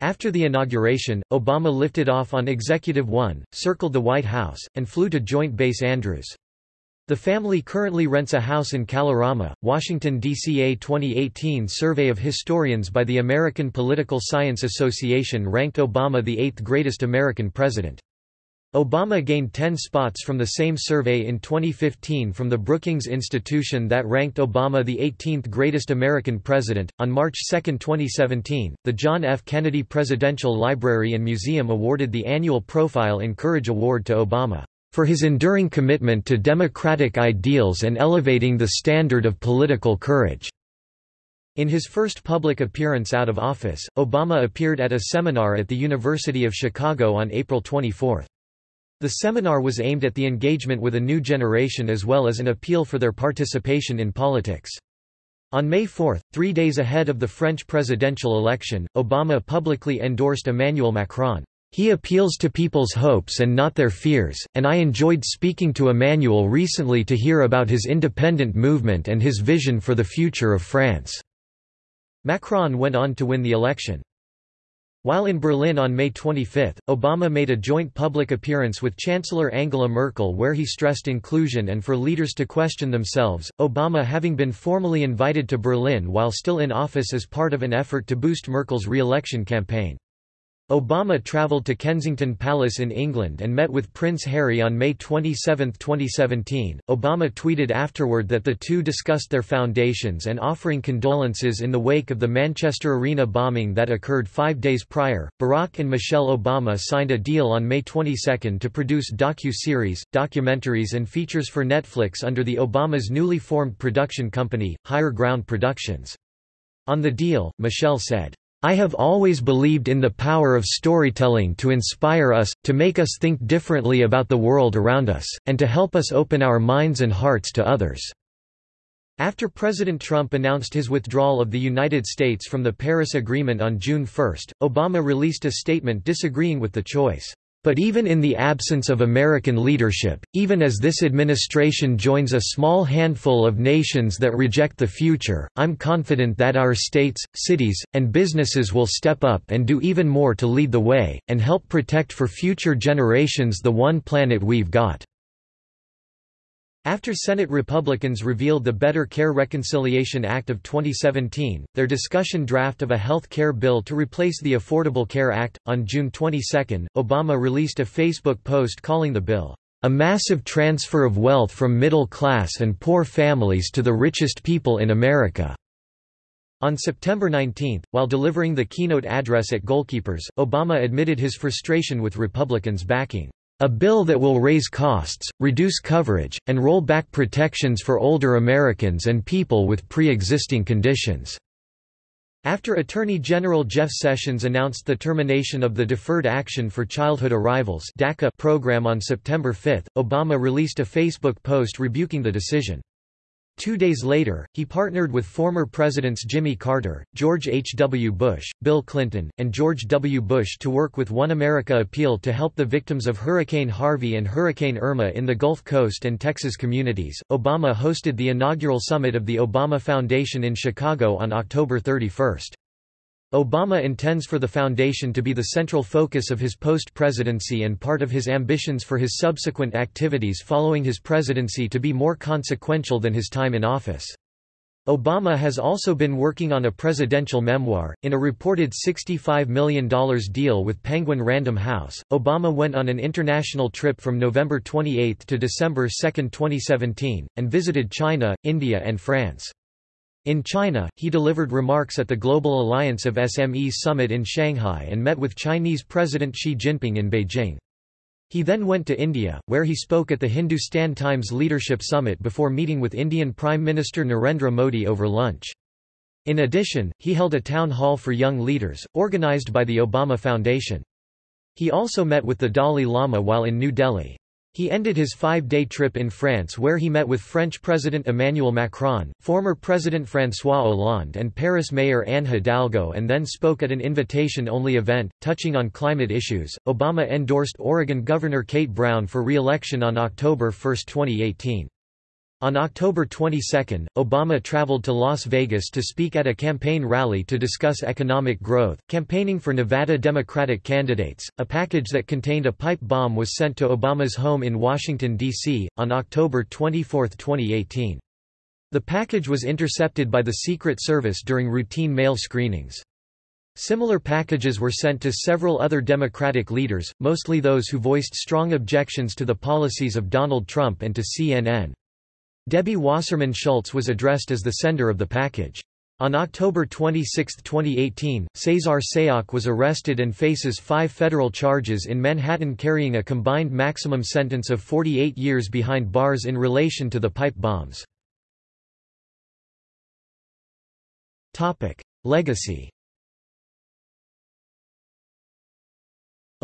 After the inauguration, Obama lifted off on Executive One, circled the White House, and flew to Joint Base Andrews. The family currently rents a house in Kalorama, Washington, D.C. A 2018 survey of historians by the American Political Science Association ranked Obama the eighth greatest American president. Obama gained 10 spots from the same survey in 2015 from the Brookings Institution that ranked Obama the 18th greatest American president. On March 2, 2017, the John F. Kennedy Presidential Library and Museum awarded the annual Profile in Courage Award to Obama for his enduring commitment to democratic ideals and elevating the standard of political courage. In his first public appearance out of office, Obama appeared at a seminar at the University of Chicago on April 24. The seminar was aimed at the engagement with a new generation as well as an appeal for their participation in politics. On May 4, three days ahead of the French presidential election, Obama publicly endorsed Emmanuel Macron. He appeals to people's hopes and not their fears, and I enjoyed speaking to Emmanuel recently to hear about his independent movement and his vision for the future of France." Macron went on to win the election. While in Berlin on May 25, Obama made a joint public appearance with Chancellor Angela Merkel where he stressed inclusion and for leaders to question themselves, Obama having been formally invited to Berlin while still in office as part of an effort to boost Merkel's re-election campaign. Obama traveled to Kensington Palace in England and met with Prince Harry on May 27, 2017. Obama tweeted afterward that the two discussed their foundations and offering condolences in the wake of the Manchester Arena bombing that occurred five days prior. Barack and Michelle Obama signed a deal on May 22 to produce docu-series, documentaries and features for Netflix under the Obama's newly formed production company, Higher Ground Productions. On the deal, Michelle said, I have always believed in the power of storytelling to inspire us, to make us think differently about the world around us, and to help us open our minds and hearts to others." After President Trump announced his withdrawal of the United States from the Paris Agreement on June 1, Obama released a statement disagreeing with the choice. But even in the absence of American leadership, even as this administration joins a small handful of nations that reject the future, I'm confident that our states, cities, and businesses will step up and do even more to lead the way, and help protect for future generations the one planet we've got. After Senate Republicans revealed the Better Care Reconciliation Act of 2017, their discussion draft of a health care bill to replace the Affordable Care Act, on June 22, Obama released a Facebook post calling the bill, "...a massive transfer of wealth from middle-class and poor families to the richest people in America." On September 19, while delivering the keynote address at Goalkeepers, Obama admitted his frustration with Republicans backing a bill that will raise costs, reduce coverage, and roll back protections for older Americans and people with pre-existing conditions." After Attorney General Jeff Sessions announced the termination of the Deferred Action for Childhood Arrivals program on September 5, Obama released a Facebook post rebuking the decision. Two days later, he partnered with former Presidents Jimmy Carter, George H. W. Bush, Bill Clinton, and George W. Bush to work with One America Appeal to help the victims of Hurricane Harvey and Hurricane Irma in the Gulf Coast and Texas communities. Obama hosted the inaugural summit of the Obama Foundation in Chicago on October 31. Obama intends for the foundation to be the central focus of his post-presidency and part of his ambitions for his subsequent activities following his presidency to be more consequential than his time in office. Obama has also been working on a presidential memoir. In a reported $65 million deal with Penguin Random House, Obama went on an international trip from November 28 to December 2, 2017, and visited China, India, and France. In China, he delivered remarks at the Global Alliance of SMEs Summit in Shanghai and met with Chinese President Xi Jinping in Beijing. He then went to India, where he spoke at the Hindustan Times Leadership Summit before meeting with Indian Prime Minister Narendra Modi over lunch. In addition, he held a town hall for young leaders, organized by the Obama Foundation. He also met with the Dalai Lama while in New Delhi. He ended his five-day trip in France where he met with French President Emmanuel Macron, former President François Hollande and Paris Mayor Anne Hidalgo and then spoke at an invitation-only event, touching on climate issues. Obama endorsed Oregon Governor Kate Brown for re-election on October 1, 2018. On October 22, Obama traveled to Las Vegas to speak at a campaign rally to discuss economic growth, campaigning for Nevada Democratic candidates. A package that contained a pipe bomb was sent to Obama's home in Washington, D.C., on October 24, 2018. The package was intercepted by the Secret Service during routine mail screenings. Similar packages were sent to several other Democratic leaders, mostly those who voiced strong objections to the policies of Donald Trump and to CNN. Debbie Wasserman Schultz was addressed as the sender of the package. On October 26, 2018, Cesar Sayoc was arrested and faces five federal charges in Manhattan carrying a combined maximum sentence of 48 years behind bars in relation to the pipe bombs. Legacy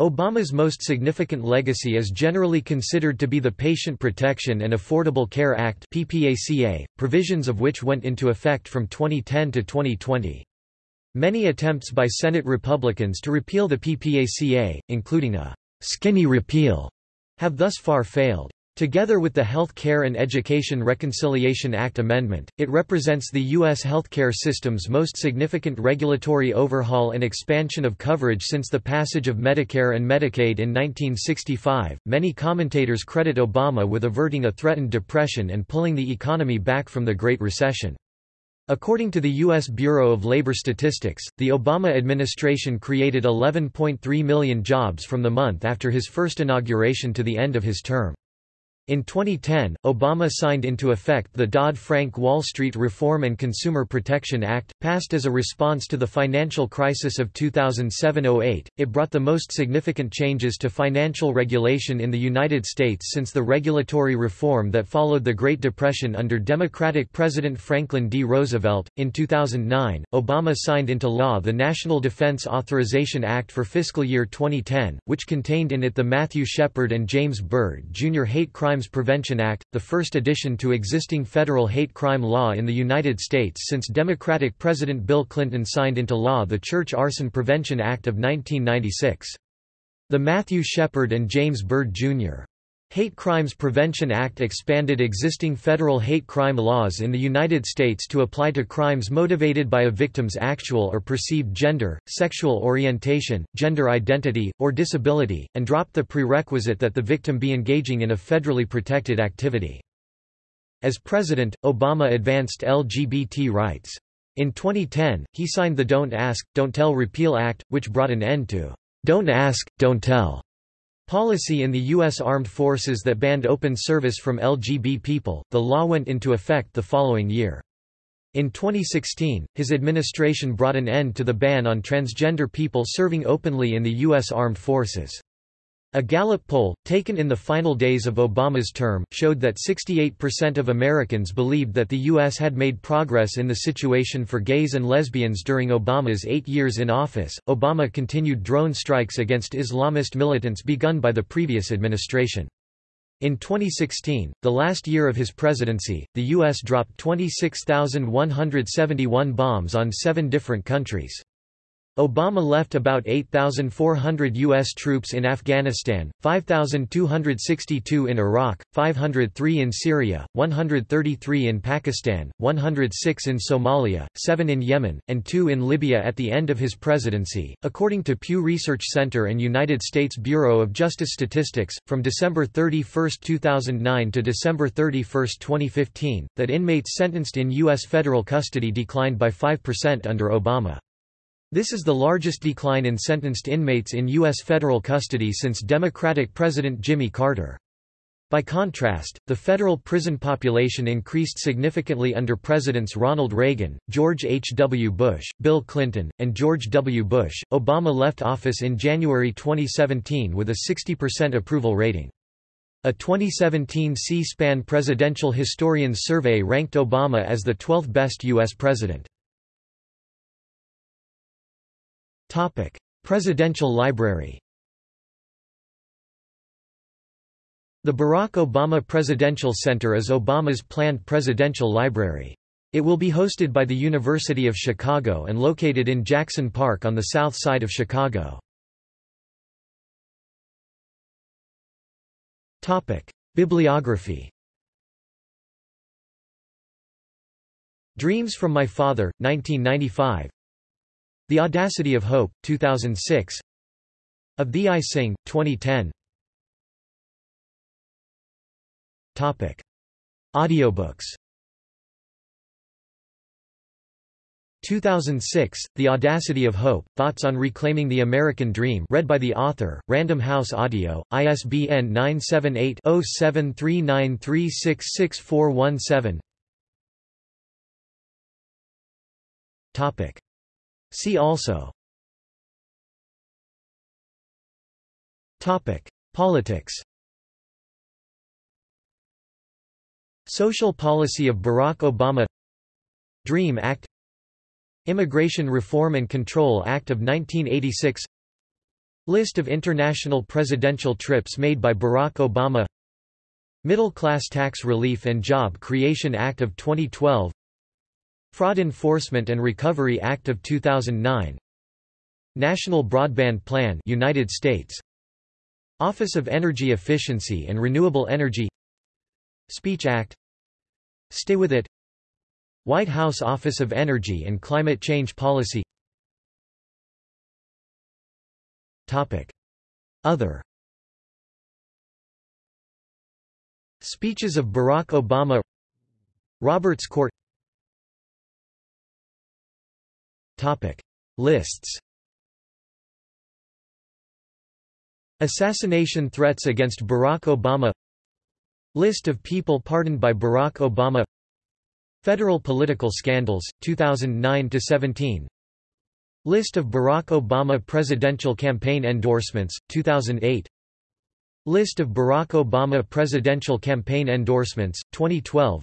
Obama's most significant legacy is generally considered to be the Patient Protection and Affordable Care Act PPACA, provisions of which went into effect from 2010 to 2020. Many attempts by Senate Republicans to repeal the PPACA, including a «skinny repeal», have thus far failed. Together with the Health Care and Education Reconciliation Act amendment, it represents the U.S. healthcare system's most significant regulatory overhaul and expansion of coverage since the passage of Medicare and Medicaid in 1965. Many commentators credit Obama with averting a threatened depression and pulling the economy back from the Great Recession. According to the U.S. Bureau of Labor Statistics, the Obama administration created 11.3 million jobs from the month after his first inauguration to the end of his term. In 2010, Obama signed into effect the Dodd-Frank Wall Street Reform and Consumer Protection Act, passed as a response to the financial crisis of 2007–08. It brought the most significant changes to financial regulation in the United States since the regulatory reform that followed the Great Depression under Democratic President Franklin D. Roosevelt. In 2009, Obama signed into law the National Defense Authorization Act for fiscal year 2010, which contained in it the Matthew Shepard and James Byrd Jr. hate crime Crimes Prevention Act, the first addition to existing federal hate crime law in the United States since Democratic President Bill Clinton signed into law the Church Arson Prevention Act of 1996. The Matthew Shepard and James Byrd, Jr. Hate Crimes Prevention Act expanded existing federal hate crime laws in the United States to apply to crimes motivated by a victim's actual or perceived gender, sexual orientation, gender identity, or disability, and dropped the prerequisite that the victim be engaging in a federally protected activity. As president, Obama advanced LGBT rights. In 2010, he signed the Don't Ask, Don't Tell Repeal Act, which brought an end to Don't Ask, Don't Tell Policy in the U.S. Armed Forces that banned open service from LGB people, the law went into effect the following year. In 2016, his administration brought an end to the ban on transgender people serving openly in the U.S. Armed Forces. A Gallup poll, taken in the final days of Obama's term, showed that 68% of Americans believed that the U.S. had made progress in the situation for gays and lesbians during Obama's eight years in office. Obama continued drone strikes against Islamist militants begun by the previous administration. In 2016, the last year of his presidency, the U.S. dropped 26,171 bombs on seven different countries. Obama left about 8,400 U.S. troops in Afghanistan, 5,262 in Iraq, 503 in Syria, 133 in Pakistan, 106 in Somalia, 7 in Yemen, and 2 in Libya at the end of his presidency. According to Pew Research Center and United States Bureau of Justice Statistics, from December 31, 2009 to December 31, 2015, that inmates sentenced in U.S. federal custody declined by 5% under Obama. This is the largest decline in sentenced inmates in U.S. federal custody since Democratic President Jimmy Carter. By contrast, the federal prison population increased significantly under Presidents Ronald Reagan, George H. W. Bush, Bill Clinton, and George W. Bush. Obama left office in January 2017 with a 60% approval rating. A 2017 C-SPAN Presidential Historians Survey ranked Obama as the 12th best U.S. president. Topic: Presidential Library. The Barack Obama Presidential Center is Obama's planned presidential library. It will be hosted by the University of Chicago and located in Jackson Park on the south side of Chicago. Topic: Bibliography. Dreams from My Father, 1995 the Audacity of Hope, 2006 Of Thee I. Sing, 2010 Topic. Audiobooks. 2006, The Audacity of Hope, Thoughts on Reclaiming the American Dream read by the author, Random House Audio, ISBN 978-0739366417 Topic. See also. Topic: Politics. Social policy of Barack Obama. DREAM Act. Immigration Reform and Control Act of 1986 List of international presidential trips made by Barack Obama. Middle Class Tax Relief and Job Creation Act of 2012 Fraud Enforcement and Recovery Act of 2009 National Broadband Plan United States. Office of Energy Efficiency and Renewable Energy. Speech Act. Stay with it. White House Office of Energy and Climate Change Policy. Topic. Other. Speeches of Barack Obama. Roberts Court Topic. Lists. Assassination threats against Barack Obama. List of people pardoned by Barack Obama. Federal political scandals, 2009–17 List of Barack Obama presidential campaign endorsements, 2008 List of Barack Obama presidential campaign endorsements, 2012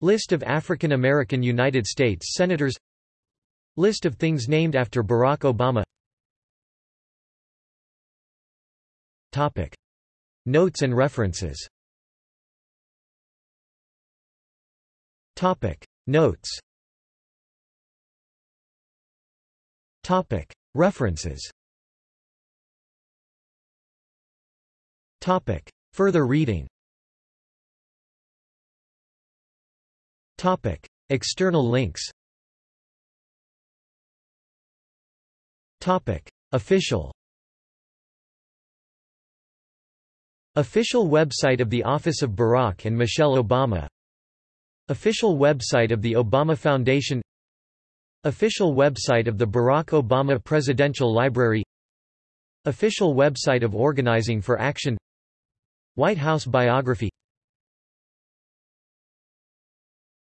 List of African American United States Senators List of things named after Barack Obama Topic. Notes and references Topic. Notes Topic. References Topic. Further reading Topic. External links Topic. Official. Official website of the Office of Barack and Michelle Obama. Official website of the Obama Foundation. Official website of the Barack Obama Presidential Library. Official website of Organizing for Action. White House biography.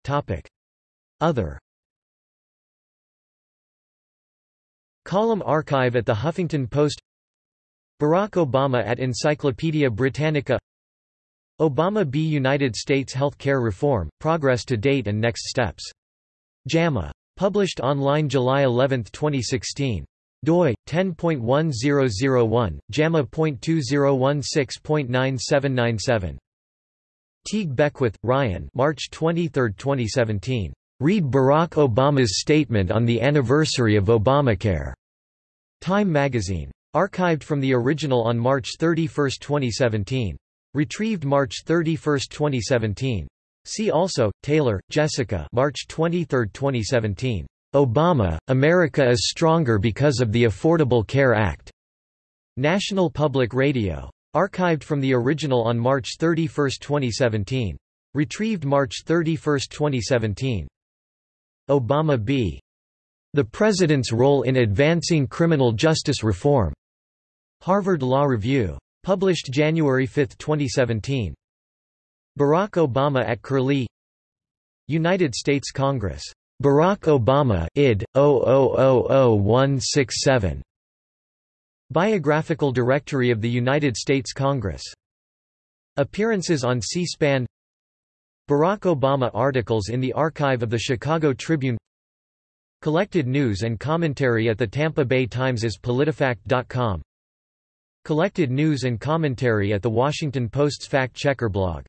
Topic. Other Column archive at the Huffington Post Barack Obama at Encyclopaedia Britannica Obama B. United States Health Care Reform, Progress to Date and Next Steps. JAMA. Published online July 11, 2016. doi 10.1001 JAMA.2016.9797 Teague Beckwith, Ryan March 23, 2017. Read Barack Obama's statement on the anniversary of Obamacare. Time magazine. Archived from the original on March 31, 2017. Retrieved March 31, 2017. See also, Taylor, Jessica March 23, 2017. Obama, America is stronger because of the Affordable Care Act. National Public Radio. Archived from the original on March 31, 2017. Retrieved March 31, 2017. Obama b. The President's Role in Advancing Criminal Justice Reform. Harvard Law Review. Published January 5, 2017. Barack Obama at Curlie United States Congress Barack Obama id. 0000167. Biographical Directory of the United States Congress. Appearances on C-SPAN Barack Obama articles in the archive of the Chicago Tribune Collected news and commentary at the Tampa Bay Times as PolitiFact.com Collected news and commentary at the Washington Post's fact-checker blog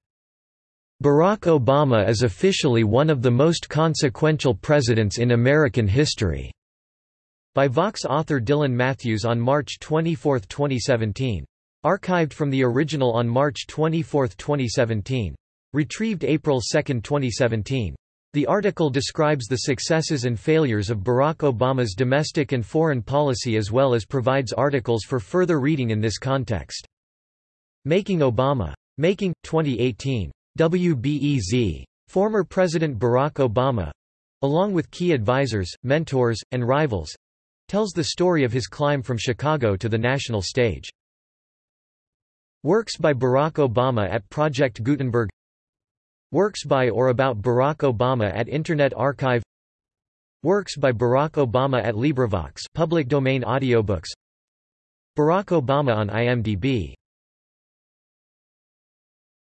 Barack Obama is officially one of the most consequential presidents in American history. By Vox author Dylan Matthews on March 24, 2017. Archived from the original on March 24, 2017. Retrieved April 2, 2017. The article describes the successes and failures of Barack Obama's domestic and foreign policy as well as provides articles for further reading in this context. Making Obama. Making, 2018. WBEZ. Former President Barack Obama along with key advisors, mentors, and rivals tells the story of his climb from Chicago to the national stage. Works by Barack Obama at Project Gutenberg Works by or about Barack Obama at Internet Archive. Works by Barack Obama at LibriVox public domain audiobooks. Barack Obama on IMDb